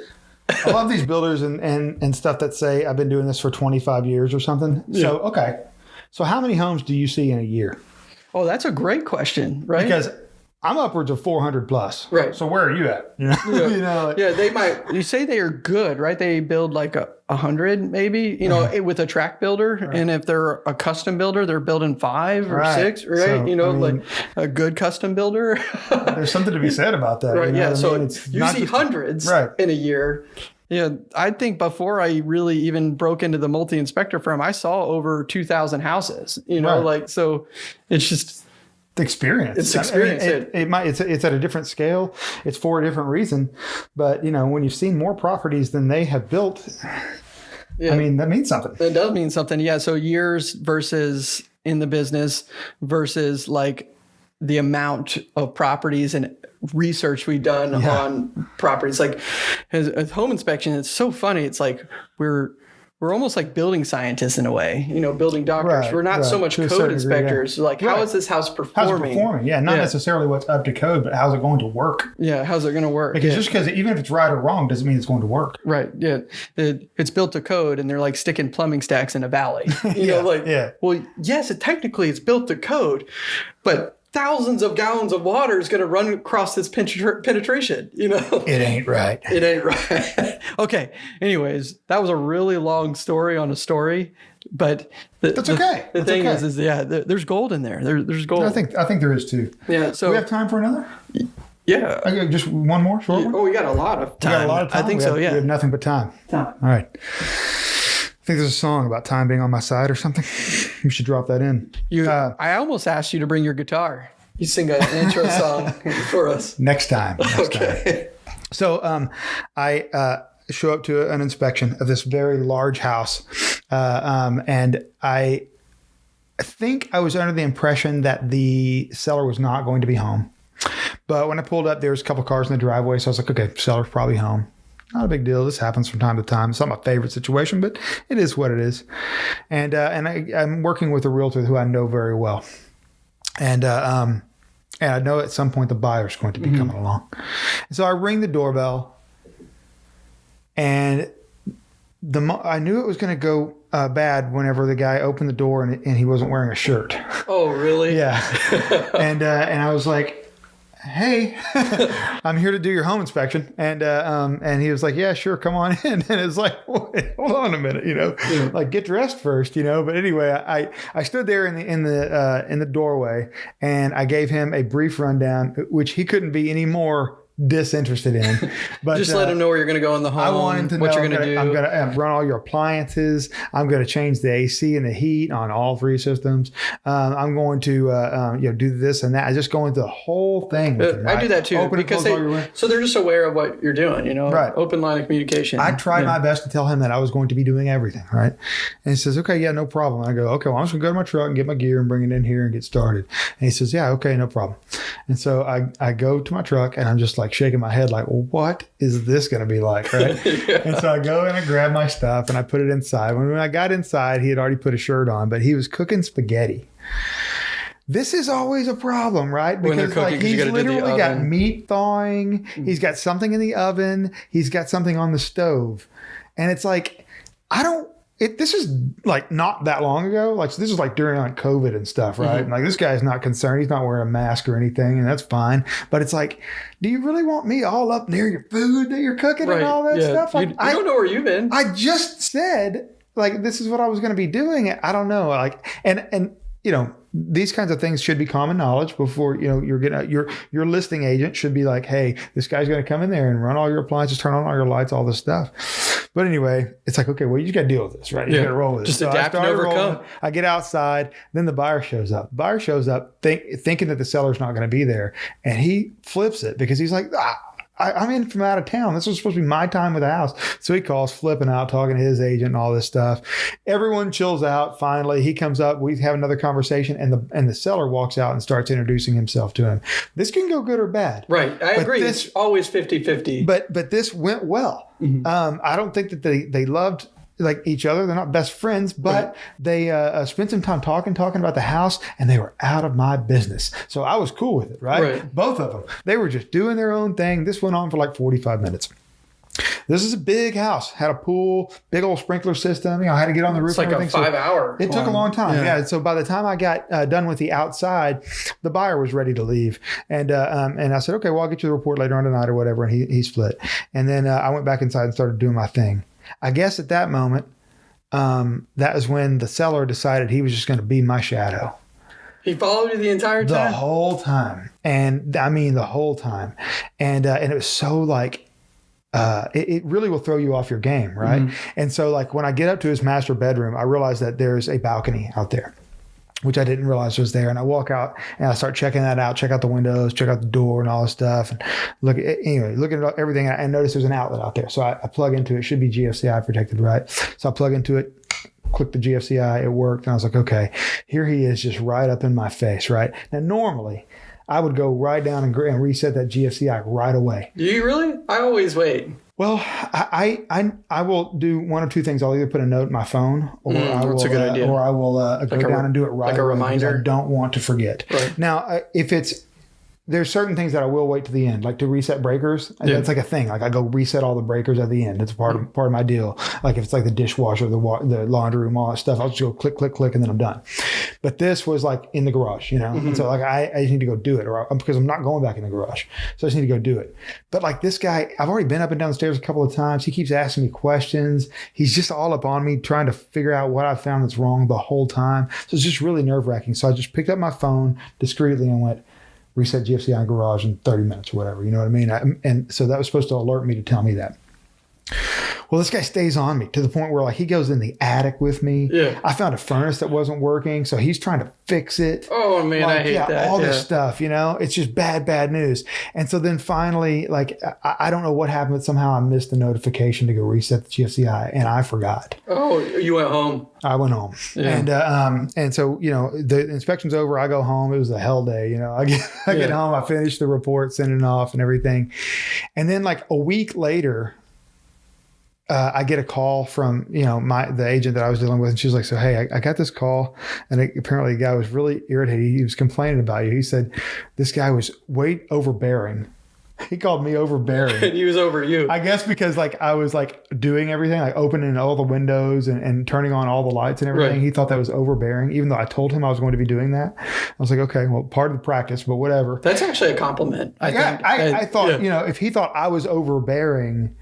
I love these builders and, and, and stuff that say, I've been doing this for 25 years or something. So, okay. So, how many homes do you see in a year? Oh, that's a great question, right? Because I'm upwards of 400 plus. Right. So, where are you at? You know, you know like- Yeah, they might. You say they are good, right? They build like a, hundred, maybe. You know, with a track builder, and if they're a custom builder, they're building five or Right. six, right? So, you know, I mean- like a good custom builder. there's something to be said about that. right? you know yeah. what I So mean? It's you see just- hundreds Right. in a year. Yeah, I think before I really even broke into the multi inspector firm, I saw over two thousand houses. You know, Right. like so, it's just experience. It's I mean, experience, it, it might. It's it's at a different scale. It's for a different reason. But you know, when you've seen more properties than they have built, yeah. I mean, that means something. It does mean something. Yeah. So years versus in the business versus like the amount of properties and research we've done Yeah. on properties. Like as, as home inspection, it's so funny. It's like we're we're almost like building scientists in a way, you know, building doctors. Right, we're not so much To code degree, yeah. inspectors. Like, how Right. is this house performing? How's it performing? performing? Yeah, not Yeah. necessarily what's up to code, but how's it going to work? Yeah, how's it going to work? Because Yeah. just because even if it's right or wrong doesn't mean it's going to work. Right. Yeah. It, it's built to code and they're like sticking plumbing stacks in a valley. You Yeah, know, like, yeah. well, yes, it technically it's built to code, but thousands of gallons of water is going to run across this penetra- penetration, you know? It ain't right. It ain't right. okay. Anyways, that was a really long story on a story, but the, That's the- okay. The, That's thing okay. is, is yeah, there, there's gold in there. There, there's gold. I think I think there is too. yeah. So Do we have time for another? yeah. Okay, just one more short one. Oh, we got a lot of time. We got a lot of time. I think We so. have- Yeah. We have nothing but time. Time. All right. I think there's a song about time being on my side or something. You should drop that in. You, Uh, I almost asked you to bring your guitar. You sing an intro song for us. Next time. Next time. Okay. So um, I uh, show up to an inspection of this very large house, uh, um, and I think I was under the impression that the seller was not going to be home. But when I pulled up, there was a couple cars in the driveway, so I was like, okay, seller's probably home. Not a big deal. This happens from time to time. It's not my favorite situation, but it is what it is. And uh, and I, I'm working with a realtor who I know very well, and uh, um, and I know at some point the buyer's going to be coming along. So I ring the doorbell, and the I knew it was going to go uh, bad whenever the guy opened the door and, and he wasn't wearing a shirt. Oh, really? Yeah, and uh, and I was like, "Hey, I'm here to do your home inspection," and uh, um, and he was like, "Yeah, sure, come on in." And it's like, Wait, "Hold on a minute, you know, like get dressed first, you know." But anyway, I I stood there in the in the uh, in the doorway and I gave him a brief rundown, which he couldn't be any more disinterested in. But Just let uh, him know where you're going to go in the home. I want him to what know you're going to do. I'm going to run all your appliances. I'm going to change the AC and the heat on all three systems. Um, I'm going to uh, um, you know do this and that. I just go into the whole thing. Uh, I do that too Open because they, so they're just aware of what you're doing. You know, Right. Open line of communication. I tried Yeah. my best to tell him that I was going to be doing everything, right? And he says, okay, yeah, no problem. I go, okay, well, I'm just gonna go to my truck and get my gear and bring it in here and get started. And he says, yeah, okay, no problem. And so I, I go to my truck and I'm just like shaking my head like, well, what is this going to be like, right? And so I go and I grab my stuff and I put it inside. When, I got inside, he had already put a shirt on, but he was cooking spaghetti. This is always a problem, right? When Because cooking, like he's gotta do the literally got meat thawing, mm. he's got something in the oven, he's got something on the stove. And it's like, I don't it this is like not that long ago. Like this is like during like COVID and stuff, right? Mm-hmm. And like this guy's not concerned. He's not wearing a mask or anything, and that's fine. But it's like, do you really want me all up near your food that you're cooking right. and all that yeah. stuff? Like you, you I don't know where you've been. I just said like this is what I was going to be doing. I don't know. Like and and you know these kinds of things should be common knowledge before you know you're gonna your your listing agent should be like, hey, this guy's going to come in there and run all your appliances, turn on all your lights, all this stuff. But anyway, it's like okay, well you got to deal with this, right? You Yeah. got to roll with it. Just I adapt and overcome. rolling. I get outside, then the buyer shows up. buyer shows up think, thinking that the seller's not going to be there, and he flips it because he's like, ah, I, I'm in from out of town. This was supposed to be my time with the house. So he calls, flipping out, talking to his agent and all this stuff. Everyone chills out. Finally, he comes up. We have another conversation, and the and the seller walks out and starts introducing himself to him. This can go good or bad. right. I But agree. this- it's always 50 50. But but this went well. Mm-hmm. Um, I don't think that they they loved like each other. They're not best friends, but Right. they uh, uh, spent some time talking, talking about the house, and they were out of my business. So I was cool with it, right? Right. Both of them. They were just doing their own thing. This went on for like forty five minutes. This is a big house. Had a pool, big old sprinkler system. You know, I had to get on the roof. it's like a everything. So- five hour. it took a long time. Yeah. Yeah. So by the time I got uh, done with the outside, the buyer was ready to leave, and uh, um, and I said, okay, well, I'll get you the report later on tonight or whatever. And he he split, and then uh, I went back inside and started doing my thing. I guess at that moment, um, that was when the seller decided he was just going to be my shadow He followed you the entire time. the whole time, and I mean the whole time, and uh, and it was so like. Uh, it, it really will throw you off your game, right? And so, like when I get up to his master bedroom, I realize that there's a balcony out there, which I didn't realize was there. And I walk out and I start checking that out, check out the windows, check out the door, and all this stuff. And look at anyway, looking at everything, and notice there's an outlet out there. So I, I plug into it. it. Should be GFCI protected, right? So I plug into it, click the GFCI, it worked, and I was like, okay, here he is, just right up in my face, right? Now normally. I would go right down and, and reset that GFCI right away. Do you really? I always wait. Well, I, I I will do one of two things. I'll either put a note in my phone, or Mm, I will, a good uh, idea. or I will uh, go Like a- down and do it right like a reminder? I don't want to forget. Right. Now, uh, if it's there's certain things that I will wait to the end, like to reset breakers. Yeah. That's like a thing. Like I go reset all the breakers at the end. It's part of part of my deal. Like if it's like the dishwasher, the wa- the laundry room, all that stuff, I'll just go click, click, click, and then I'm done. But this was like in the garage, you know. And so like I, I just need to go do it, or I, because I'm not going back in the garage, so I just need to go do it. But like this guy, I've already been up and down the stairs a couple of times. He keeps asking me questions. He's just all up on me, trying to figure out what I found that's wrong the whole time. So it's just really nerve wracking. So I just picked up my phone discreetly and went reset GFCI garage in 30 minutes or whatever. You know what I mean? I, and so that was supposed to alert me to tell me that. Well, this guy stays on me to the point where like he goes in the attic with me. Yeah. I found a furnace that wasn't working, so he's trying to fix it. Oh man, I hate yeah, that. all yeah. this stuff, you know, it's just bad, bad news. And so then finally, like, I, I don't know what happened, but somehow I missed the notification to go reset the GFCI, and I forgot. Oh, you went home. I went home, Yeah. and uh, um, and so you know the inspection's over. I go home. It was a hell day. You know, I get I get home. I finish the report, send it off, and everything. And then like a week later, uh, I get a call from you know my the agent that I was dealing with, and she was like, "So hey, I, I got this call, and it, apparently the guy was really irritated. He was complaining about you. He said this guy was way overbearing. He called me overbearing." And he was over you. I guess because like I was like doing everything, like opening all the windows and, and turning on all the lights and everything. Right. He thought that was overbearing, even though I told him I was going to be doing that. I was like, okay, well, part of the practice, but whatever. That's actually a compliment. I Yeah, think. I, Uh, I thought, yeah. you know, if he thought I was overbearing,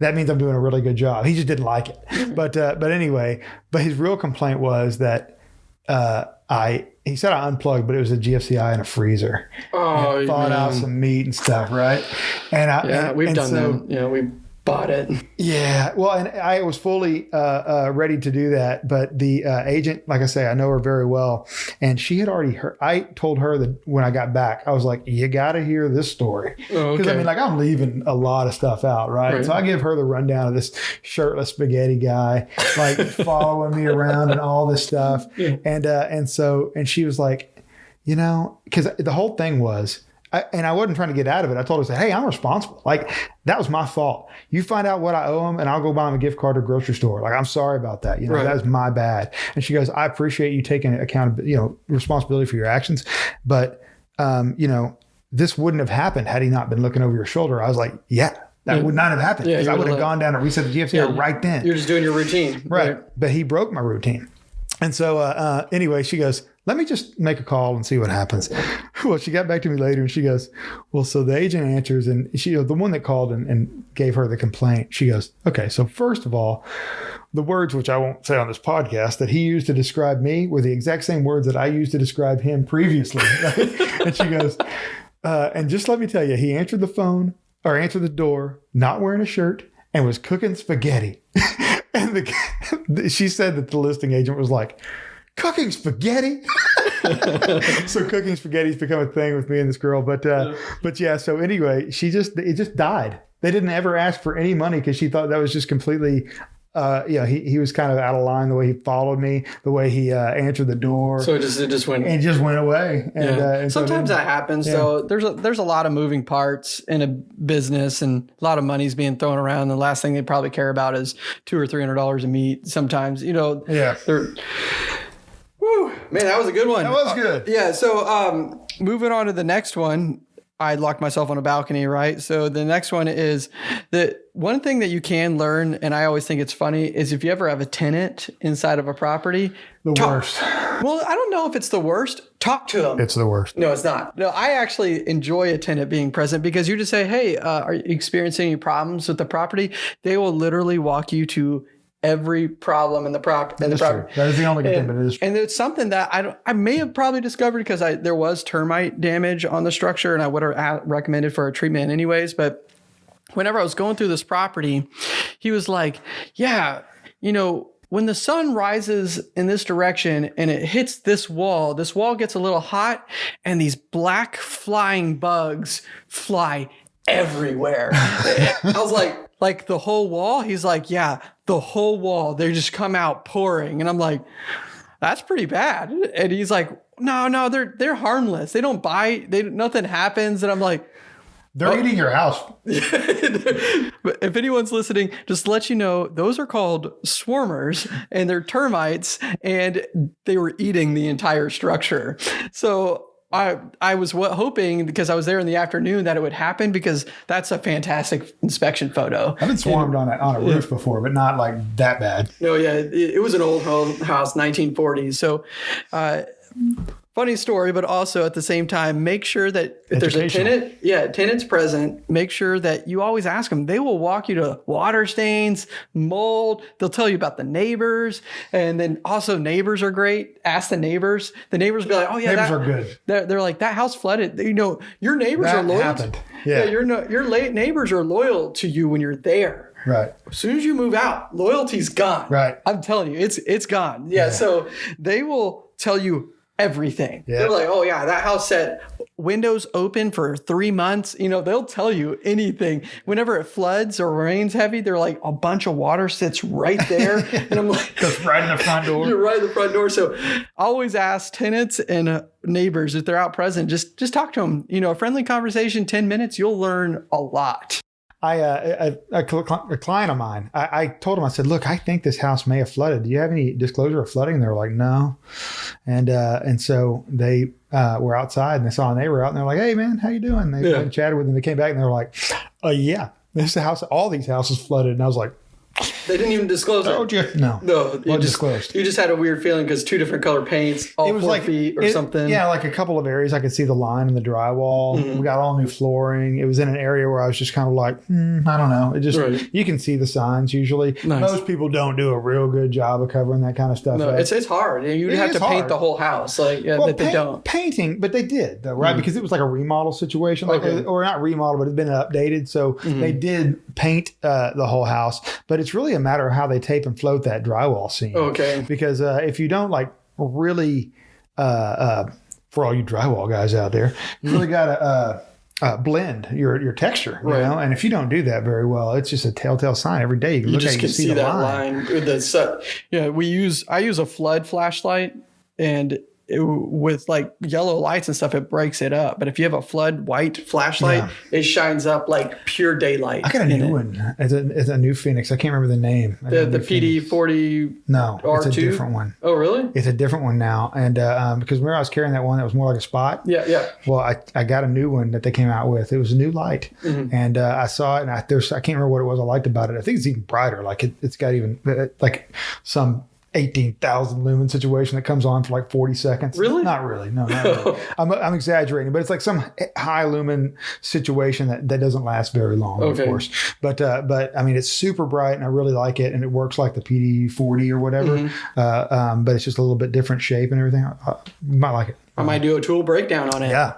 that means I'm doing a really good job. He just didn't like it. But uh, but anyway, but his real complaint was that uh, I he said I unplugged, but it was a GFCI and a freezer. Oh, Thawed out some meat and stuff, right? And I Yeah, and- we've and done so- that. You know, we bought it. Yeah, well, and I was fully uh, uh, ready to do that, but the uh, agent, like I say, I know her very well, and she had already heard. I told her that when I got back, I was like, "You got to hear this story," Oh, because I mean, like I'm leaving a lot of stuff out, right? Right. So I give her the rundown of this shirtless spaghetti guy, like following me around and all this stuff, Yeah. and uh, and so and she was like, you know, because the whole thing was. I, and I wasn't trying to get out of it. I told her, "Hey, I'm responsible. Like that was my fault. You find out what I owe him, and I'll go buy him a gift card to a grocery store. Like I'm sorry about that. You know, Right. that was my bad." And she goes, "I appreciate you taking accountability, you know, responsibility for your actions, but um, you know, this wouldn't have happened had he not been looking over your shoulder." I was like, "Yeah, that Yeah. would not have happened. Yeah, 'cause you I would would've gone down and reset the GFC Yeah. right then." You're just doing your routine. Right. But he broke my routine. And so, uh, uh, anyway, she goes, let me just make a call and see what happens. Well, she got back to me later and she goes, well, so the agent answers and she, the one that called and, and gave her the complaint, she goes, okay, so first of all, the words, which I won't say on this podcast, that he used to describe me were the exact same words that I used to describe him previously. and she goes, uh, and just let me tell you, he answered the phone or answered the door, not wearing a shirt, and was cooking spaghetti. and the, she said that the listing agent was like, cooking spaghetti. so cooking spaghetti's become a thing with me and this girl. But uh, but yeah. So anyway, she just it just died. They didn't ever ask for any money because she thought that was just completely. Uh, you know, he, he was kind of out of line the way he followed me, the way he uh, answered the door, So it just it just went. and just went away. And, Yeah. uh, and Sometimes then- that happens. So there's a there's a lot of moving parts in a business, and a lot of money's being thrown around. The last thing they probably care about is two or three hundred dollars a meat. Sometimes, you know, yeah, they're. Woo, man, that was a good one. that was good. Yeah. So, um, moving on to the next one, I locked myself on a balcony, right? So the next one is that one thing that you can learn, and I always think it's funny, is if you ever have a tenant inside of a property, The talk- worst. Well, I don't know if it's the worst. Talk to them. It's the worst. No, it's not. No, I actually enjoy a tenant being present because you just say, "Hey, uh, are you experiencing any problems with the property?" They will literally walk you to every problem in the prop in the property. That is the only good thing, And, but it is and it's something that I don't, I may have probably discovered because I there was termite damage on the structure, and I would have recommended for a treatment anyways. But whenever I was going through this property, he was like, "Yeah, you know." When the sun rises in this direction and it hits this wall, this wall gets a little hot and these black flying bugs fly everywhere. I was like, like the whole wall? He's like, yeah, the whole wall. They just come out pouring. And I'm like, that's pretty bad. And he's like, no, no, they're they're harmless. They don't bite. They nothing happens. And I'm like, They're eating your house. but if anyone's listening, just to let you know, those are called swarmers and they're termites and they were eating the entire structure. So I I was wa- hoping because I was there in the afternoon that it would happen because that's a fantastic inspection photo. I've been swarmed on a, on a roof before, but not like that bad. No, yeah, it, it was an old home house, 1940s. So, uh, funny story, but also at the same time, make sure that if there's a tenant, yeah, tenants present, make sure that you always ask them. They will walk you to water stains, mold. They'll tell you about the neighbors, and then also neighbors are great. Ask the neighbors. The neighbors be like, "Oh yeah, Neighbors that- are good. They're, they're like that house flooded. You know, your neighbors That are loyal. to- happened. yeah, Yeah. your no, your late neighbors are loyal to you when you're there Right. as soon as you move out, loyalty's gone. Right. I'm telling you, it's it's gone. Yeah. So they will tell you everything. Yeah. They're like, oh yeah, that house set windows open for three months. You know, they'll tell you anything. Whenever it floods or rains heavy, they're like a bunch of water sits right there. and I'm like, Goes right in the front door. you're right in the front door. So always ask tenants and uh, neighbors if they're out present. Just just talk to them. You know, a friendly conversation, ten minutes, you'll learn a lot. I, uh, a, a, client of mine, I, I told him, I said, look, I think this house may have flooded. Do you have any disclosure of flooding? And they were like, no. And, uh, and so they, uh, were outside and they saw a neighbor out and they're like, Hey man, how you doing? They Yeah. chatted with them. They came back and they were like, uh, yeah, this house, all these houses flooded. And I was like, They didn't even disclose it. oh, just, no. No, you just disclosed. You just had a weird feeling because two different color paints, all it was four like feet or it- something. Yeah, like a couple of areas I could see the line in the drywall. Mhm. We got all new flooring. It was in an area where I was just kind of like, hmm, I don't know. It just Right. you can see the signs usually. Nice. Most people don't do a real good job of covering that kind of stuff. No, up. it's it's hard. You'd It have to paint the whole house, like yeah, well, that they don't. painting, but they did though, right? Mhm. Because it was like a remodel situation, like Okay. or not remodel, but it's been updated. So Mhm. they did paint uh, the whole house, but it's really a matter of how they tape and float that drywall seam. Okay. because uh, if you don't like really uh, uh, for all you drywall guys out there you really got to uh, uh, blend your your texture you Right. know and if you don't do that very well it's just a telltale sign every day you can You look just at can and see, the that line. line. the yeah, we use I use a flood flashlight and it, with like yellow lights and stuff, it breaks it up. But if you have a flood white flashlight, Yeah. it shines up like pure daylight. I got a new it. one. It's a, it's a new Fenix. I can't remember the name. I The the PD forty. No, it's a R2? different one. Oh really? It's a different one now. And uh, um, because remember I was carrying that one that was more like a spot. Yeah, yeah. Well, I, I got a new one that they came out with. It was a new light, Mhm. and uh, I saw it, and I, there's I can't remember what it was I liked about it. I think it's even brighter. Like it, it's got even uh, like some eighteen thousand lumen situation that comes on for like forty seconds. Really? Not really. No, not really. I'm, I'm exaggerating, but it's like some high lumen situation that, that doesn't last very long, Okay. of course. But uh, but I mean, it's super bright, and I really like it, and it works like the PD40 or whatever. Mhm. Uh, um, but it's just a little bit different shape and everything. I, I, you might like it. I might do a tool breakdown on it. Yeah,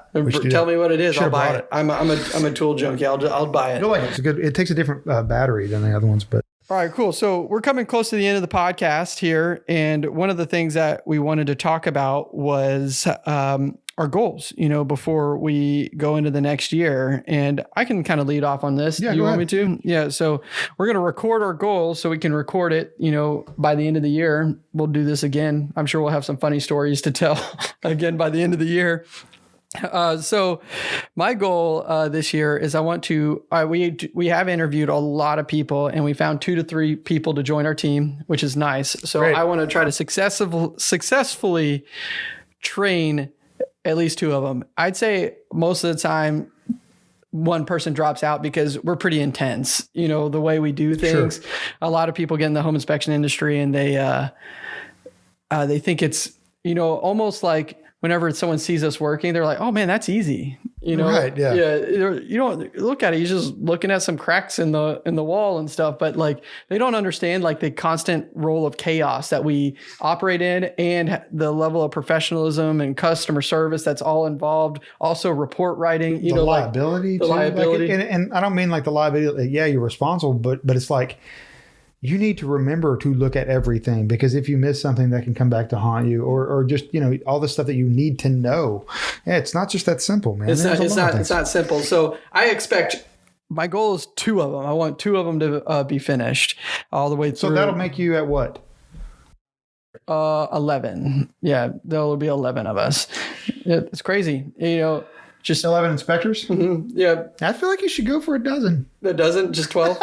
Tell me what it is. I'll buy it. it. I'm a, I'm a I'm a tool junkie. I'll I'll buy it. You'll like it. It's good. It takes a different uh, battery than the other ones, but All right, cool. So we're coming close to the end of the podcast here, and one of the things that we wanted to talk about was um, our goals. You know, before we go into the next year, and I can kind of lead off on this. Yeah, you want me to? Yeah. So we're gonna record our goals so we can record it. You know, by the end of the year, we'll do this again. I'm sure we'll have some funny stories to tell again by the end of the year. Uh, so my goal uh, this year is I want to uh, we we have interviewed a lot of people and we found two to three people to join our team, which is nice. So Great. I want to try to successful, successfully train at least two of them. I'd say most of the time one person drops out because we're pretty intense. You know the way we do things. A lot of people get in the home inspection industry and they uh, uh, they think it's you know almost like whenever someone sees us working, they're like, "Oh man, that's easy." You know, Right, yeah. yeah. You don't look at it; you're just looking at some cracks in the in the wall and stuff. But like, they don't understand like the constant role of chaos that we operate in, and the level of professionalism and customer service that's all involved. Also, report writing. You the know, like liability, the too. Like, liability. and, and I don't mean like the liability. Yeah, you're responsible, but but it's like you need to remember to look at everything because if you miss something, that can come back to haunt you, or or just you know all the stuff that you need to know. Yeah, it's not just that simple, man. It's There's not. It's not. It's not simple. So I expect. My goal is two of them. I want two of them to uh, be finished all the way through. So that'll make you at what? uh, 11. Yeah, there will be 11 of us. It's crazy. You know, just 11 inspectors? yeah, I feel like you should go for a dozen. A doesn't just 12.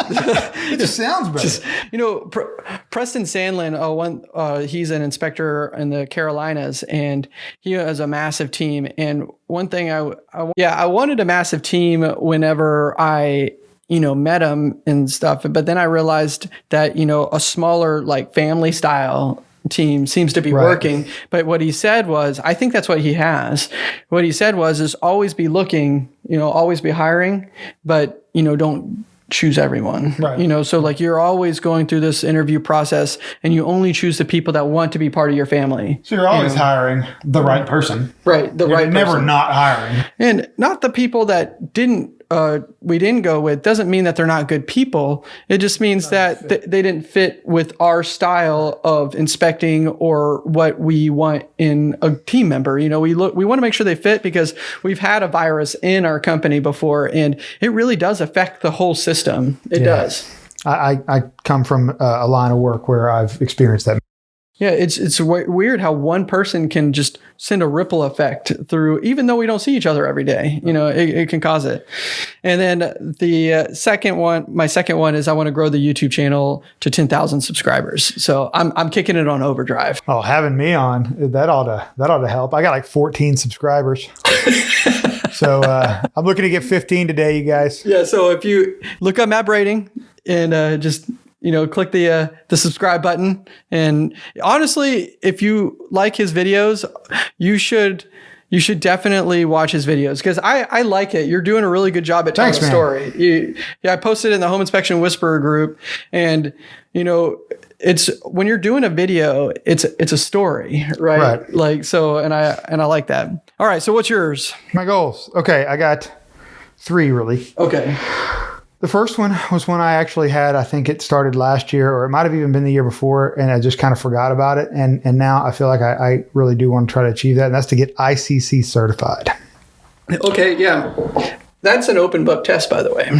It just sounds better. you know, Pre- Preston Sandlin, uh, one, uh, he's an inspector in the Carolinas, and he has a massive team. And one thing I, I, yeah, I wanted a massive team whenever I, you know, met him and stuff. But then I realized that you know a smaller like family style team seems to be Right. working. But what he said was, I think that's what he has. What he said was, is always be looking, you know, always be hiring, but you know, don't choose everyone. Right. You know, so like you're always going through this interview process and you only choose the people that want to be part of your family. So you're always hiring the right person. Right. The You're right never person. not hiring. And not the people that didn't uh, we didn't go with doesn't mean that they're not good people. It just means that th- they didn't fit with our style of inspecting or what we want in a team member. You know, we look we want to make sure they fit because we've had a virus in our company before, and it really does affect the whole system. It does. I, I, I come from a line of work where I've experienced that. Yeah, it's it's w- weird how one person can just send a ripple effect through, even though we don't see each other every day. You know, it, it can cause it. And then the uh, second one, my second one is I want to grow the YouTube channel to ten thousand subscribers. So I'm I'm kicking it on overdrive. Oh, having me on that ought to that ought to help. I got like 14 subscribers. so uh, I'm looking to get 15 today, you guys. Yeah. So if you look up Matt Brading and uh, just you know click the uh, the subscribe button, and honestly, if you like his videos, you should. You should definitely watch his videos because I, I like it. You're doing a really good job at telling Thanks, a story. You, yeah, I posted in the Home Inspection Whisperer group, and you know, it's when you're doing a video, it's it's a story, right? Right. Like so, and I and I like that. All right, so what's yours? My goals. Okay, I got three really. Okay, The first one was one I actually had. I think it started last year, or it might have even been the year before, and I just kind of forgot about it. And and now I feel like I, I really do want to try to achieve that, and that's to get ICC certified. okay, yeah, that's an open book test, by the way.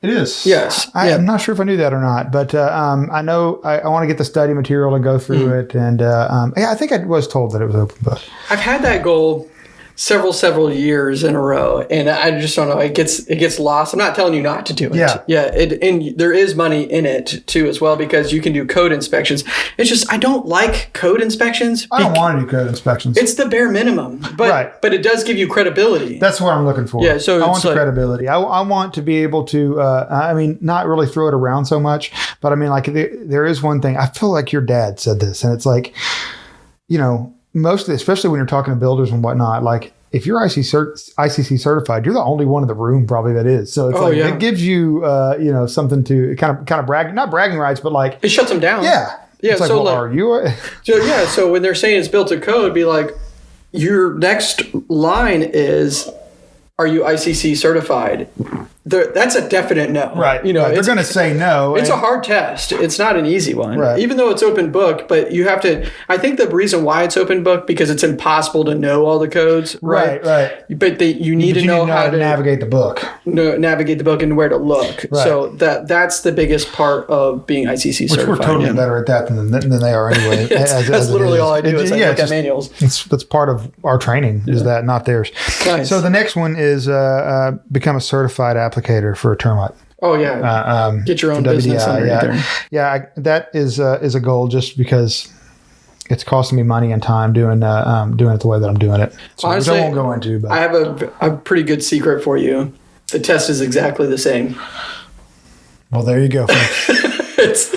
It is. Yes. I, Yeah. I'm not sure if I knew that or not, but uh, um, I know I, I want to get the study material and go through Hmm. it. And uh, um, yeah, I think I was told that it was open book. I've had that goal several several years in a row and i just don't know it gets it gets lost i'm not telling you not to do it Yeah. yeah it, and there is money in it too as well because you can do code inspections it's just i don't like code inspections I don't want to do code inspections. it's the bare minimum but Right. but it does give you credibility That's what I'm looking for. Yeah, so I want the like- credibility. I, I want to be able to. Uh, I mean, not really throw it around so much, but I mean, like there, there is one thing. I feel like your dad said this, and it's like, you know, mostly, especially when you're talking to builders and whatnot, like. If you're IC cert, ICC certified, you're the only one in the room probably that is. So it's Oh, like yeah. it gives you, uh, you know, something to kind of kind of brag, not bragging rights, but like, it shuts them down yeah, Yeah, It's like, so well, like- are you? So yeah, so when they're saying it's built to code, be like, your next line is, "Are you ICC certified?" There, that's a definite no. right. You know, right. they're going to say no. it's and- a hard test. It's not an easy one, Right. even though it's open book. But you have to. I think the reason why it's open book because it's impossible to know all the codes, right? right, right. But they, you need But to you know to how to navigate the book. na- navigate the book and where to look. So that that's the biggest part of being ICC Which certified. we're totally yeah. better at that than, than they are anyway. That's, as- that's as literally all I do It- is I yeah, at just- manuals. It's, that's part of our training is that, not theirs. Nice. So the next one is uh, uh, become a certified applicator for a termite. Oh yeah. Uh, um, Get your own for business WDI, underneath yeah, there. yeah. I, that is uh, is a goal just because it's costing me money and time doing uh, um, doing it the way that I'm doing it. So, Honestly, which I won't go into, but I have a, a pretty good secret for you. The test is exactly the same. well, there you go. It's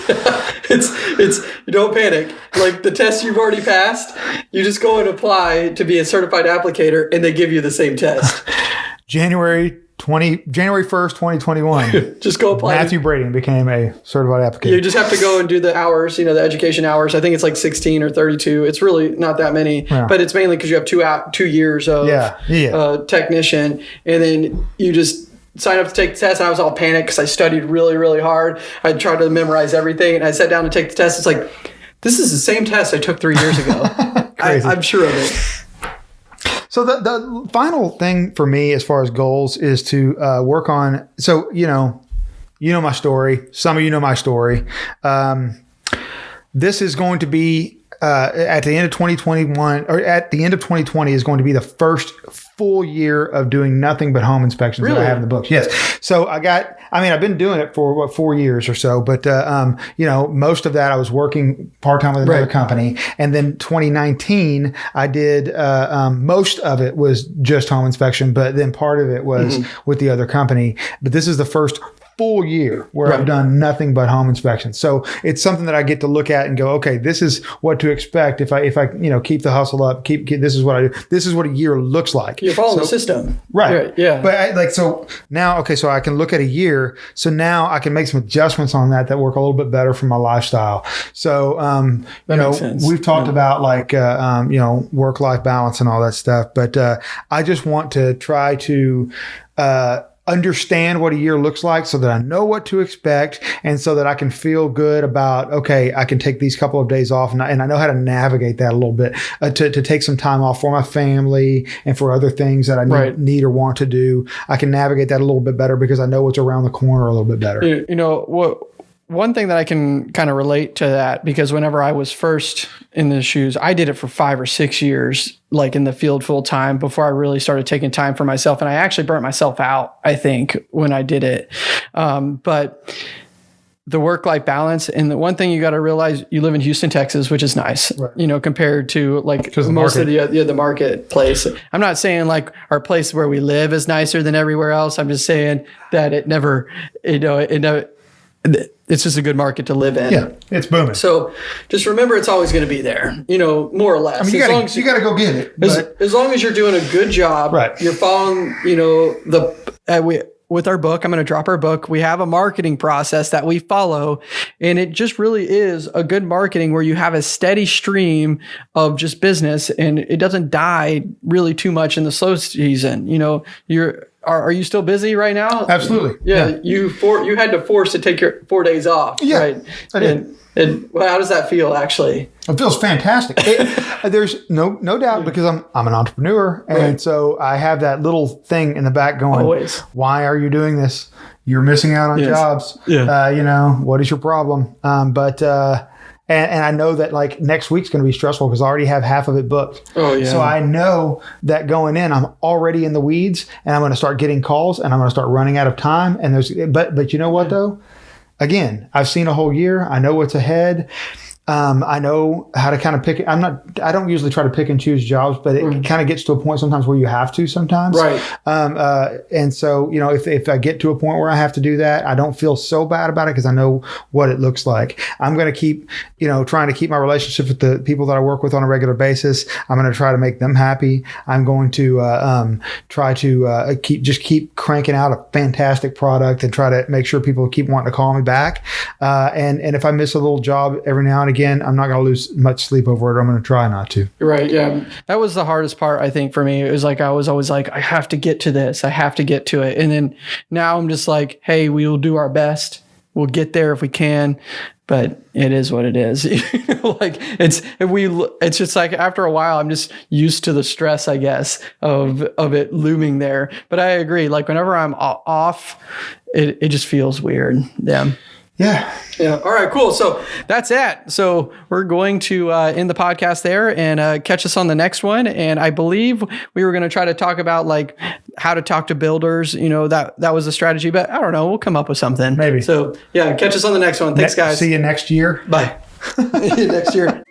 it's it's you don't panic. Like the test you've already passed, you just go and apply to be a certified applicator and they give you the same test. January twenty January first, twenty twenty one. Just go apply. Matthew Brady became a certified applicator. You just have to go and do the hours, you know, the education hours. I think it's like 16 or 32. It's really not that many, but it's mainly because you have two out two years of Yeah, yeah. uh, technician, and then you just sign up to take the test. And I was all panicked because I studied really, really hard. I tried to memorize everything, and I sat down to take the test. It's like this is the same test I took three years ago. I, I'm sure of it. So the the final thing for me as far as goals is to uh, work on. So you know, you know my story. Some of you know my story. Um, this is going to be uh, at the end of 2021 or at the end of 2020 is going to be the first full year of doing nothing but home inspections that I have in the books. Yes. So I got, I mean, I've been doing it for what, four years or so, but, uh, um, you know, most of that I was working part time with another Right. company. And then 2019, I did, uh, um, most of it was just home inspection, but then part of it was with the other company. But this is the first full year where I've done nothing but home inspections. So it's something that I get to look at and go, okay, this is what to expect if I if I you know keep the hustle up, keep, keep this is what I do. This is what a year looks like. You're following So- the system. Right. Yeah. But I, like so now, okay, so I can look at a year. So now I can make some adjustments on that that work a little bit better for my lifestyle. So um, you know, sense. we've talked about like uh, um, you know work life balance and all that stuff, but uh, I just want to try to. Uh, understand what a year looks like so that I know what to expect and so that I can feel good about okay I can take these couple of days off and I, and I know how to navigate that a little bit uh, to, to take some time off for my family and for other things that I need, Right. need or want to do I can navigate that a little bit better because I know what's around the corner a little bit better you, you know what one thing that i can kind of relate to that because whenever i was first in the shoes i did it for five or six years like in the field full time before i really started taking time for myself and i actually burnt myself out i think when i did it um, but the work life balance and the one thing you got to realize you live in Houston, Texas, which is nice, Right. you know, compared to like the most of the, yeah, the marketplace. I'm not saying like our place where we live is nicer than everywhere else. I'm just saying that it never, you know, it never, it's just a good market to live in. yeah it's booming So just remember it's always going to be there, you know, more or less. I mean, you as gotta, as you gotta go get it as, as long as you're doing a good job, Right. You're following, you know, the uh, we with our book. I'm going to drop our book. We have a marketing process that we follow, and it just really is a good marketing where you have a steady stream of just business, and it doesn't die really too much in the slow season. You know, you're. Are, are you still busy right now? absolutely Yeah, you for you had to force to take your four days off. Yeah, right. I did. And, and well, how does that feel actually? It feels fantastic. It- there's no no doubt because I'm I'm an entrepreneur, and Right. so I have that little thing in the back going. Always. Why are you doing this? You're missing out on Yes. jobs. Yeah. Uh, you know what is your problem? Um, but uh, and, and I know that like next week's going to be stressful because I already have half of it booked. Oh yeah. So I know that going in, I'm already in the weeds, and I'm going to start getting calls, and I'm going to start running out of time. And there's, but but you know what though? Again, I've seen a whole year. I know what's ahead. Um, I know how to kind of pick. I'm not. I don't usually try to pick and choose jobs, but it kind of gets to a point sometimes where you have to. Sometimes, Mm. Right. Um, uh, and so you know, if if I get to a point where I have to do that, I don't feel so bad about it because I know what it looks like. I'm going to keep, you know, trying to keep my relationship with the people that I work with on a regular basis. I'm going to try to make them happy. I'm going to uh, um, try to uh, keep just keep cranking out a fantastic product and try to make sure people keep wanting to call me back. Uh, and and if I miss a little job every now and again, I'm not going to lose much sleep over it. I'm going to try not to. Right. Yeah. That was the hardest part, I think, for me. It was like I was always like, I have to get to this. I have to get to it. And then now I'm just like, hey, we will do our best. We'll get there if we can. But it is what it is. Like it's we it's just like after a while I'm just used to the stress, I guess, of of it looming there. But I agree. Like whenever I'm off, it, it just feels weird. Yeah. Yeah. Yeah. All right. Cool. So that's it. So we're going to uh, end the podcast there and uh, catch us on the next one. And I believe we were going to try to talk about like how to talk to builders. You know that that was a strategy, but I don't know. We'll come up with something. Maybe. So yeah, catch us on the next one. Thanks, guys. See you next year. Bye. next year.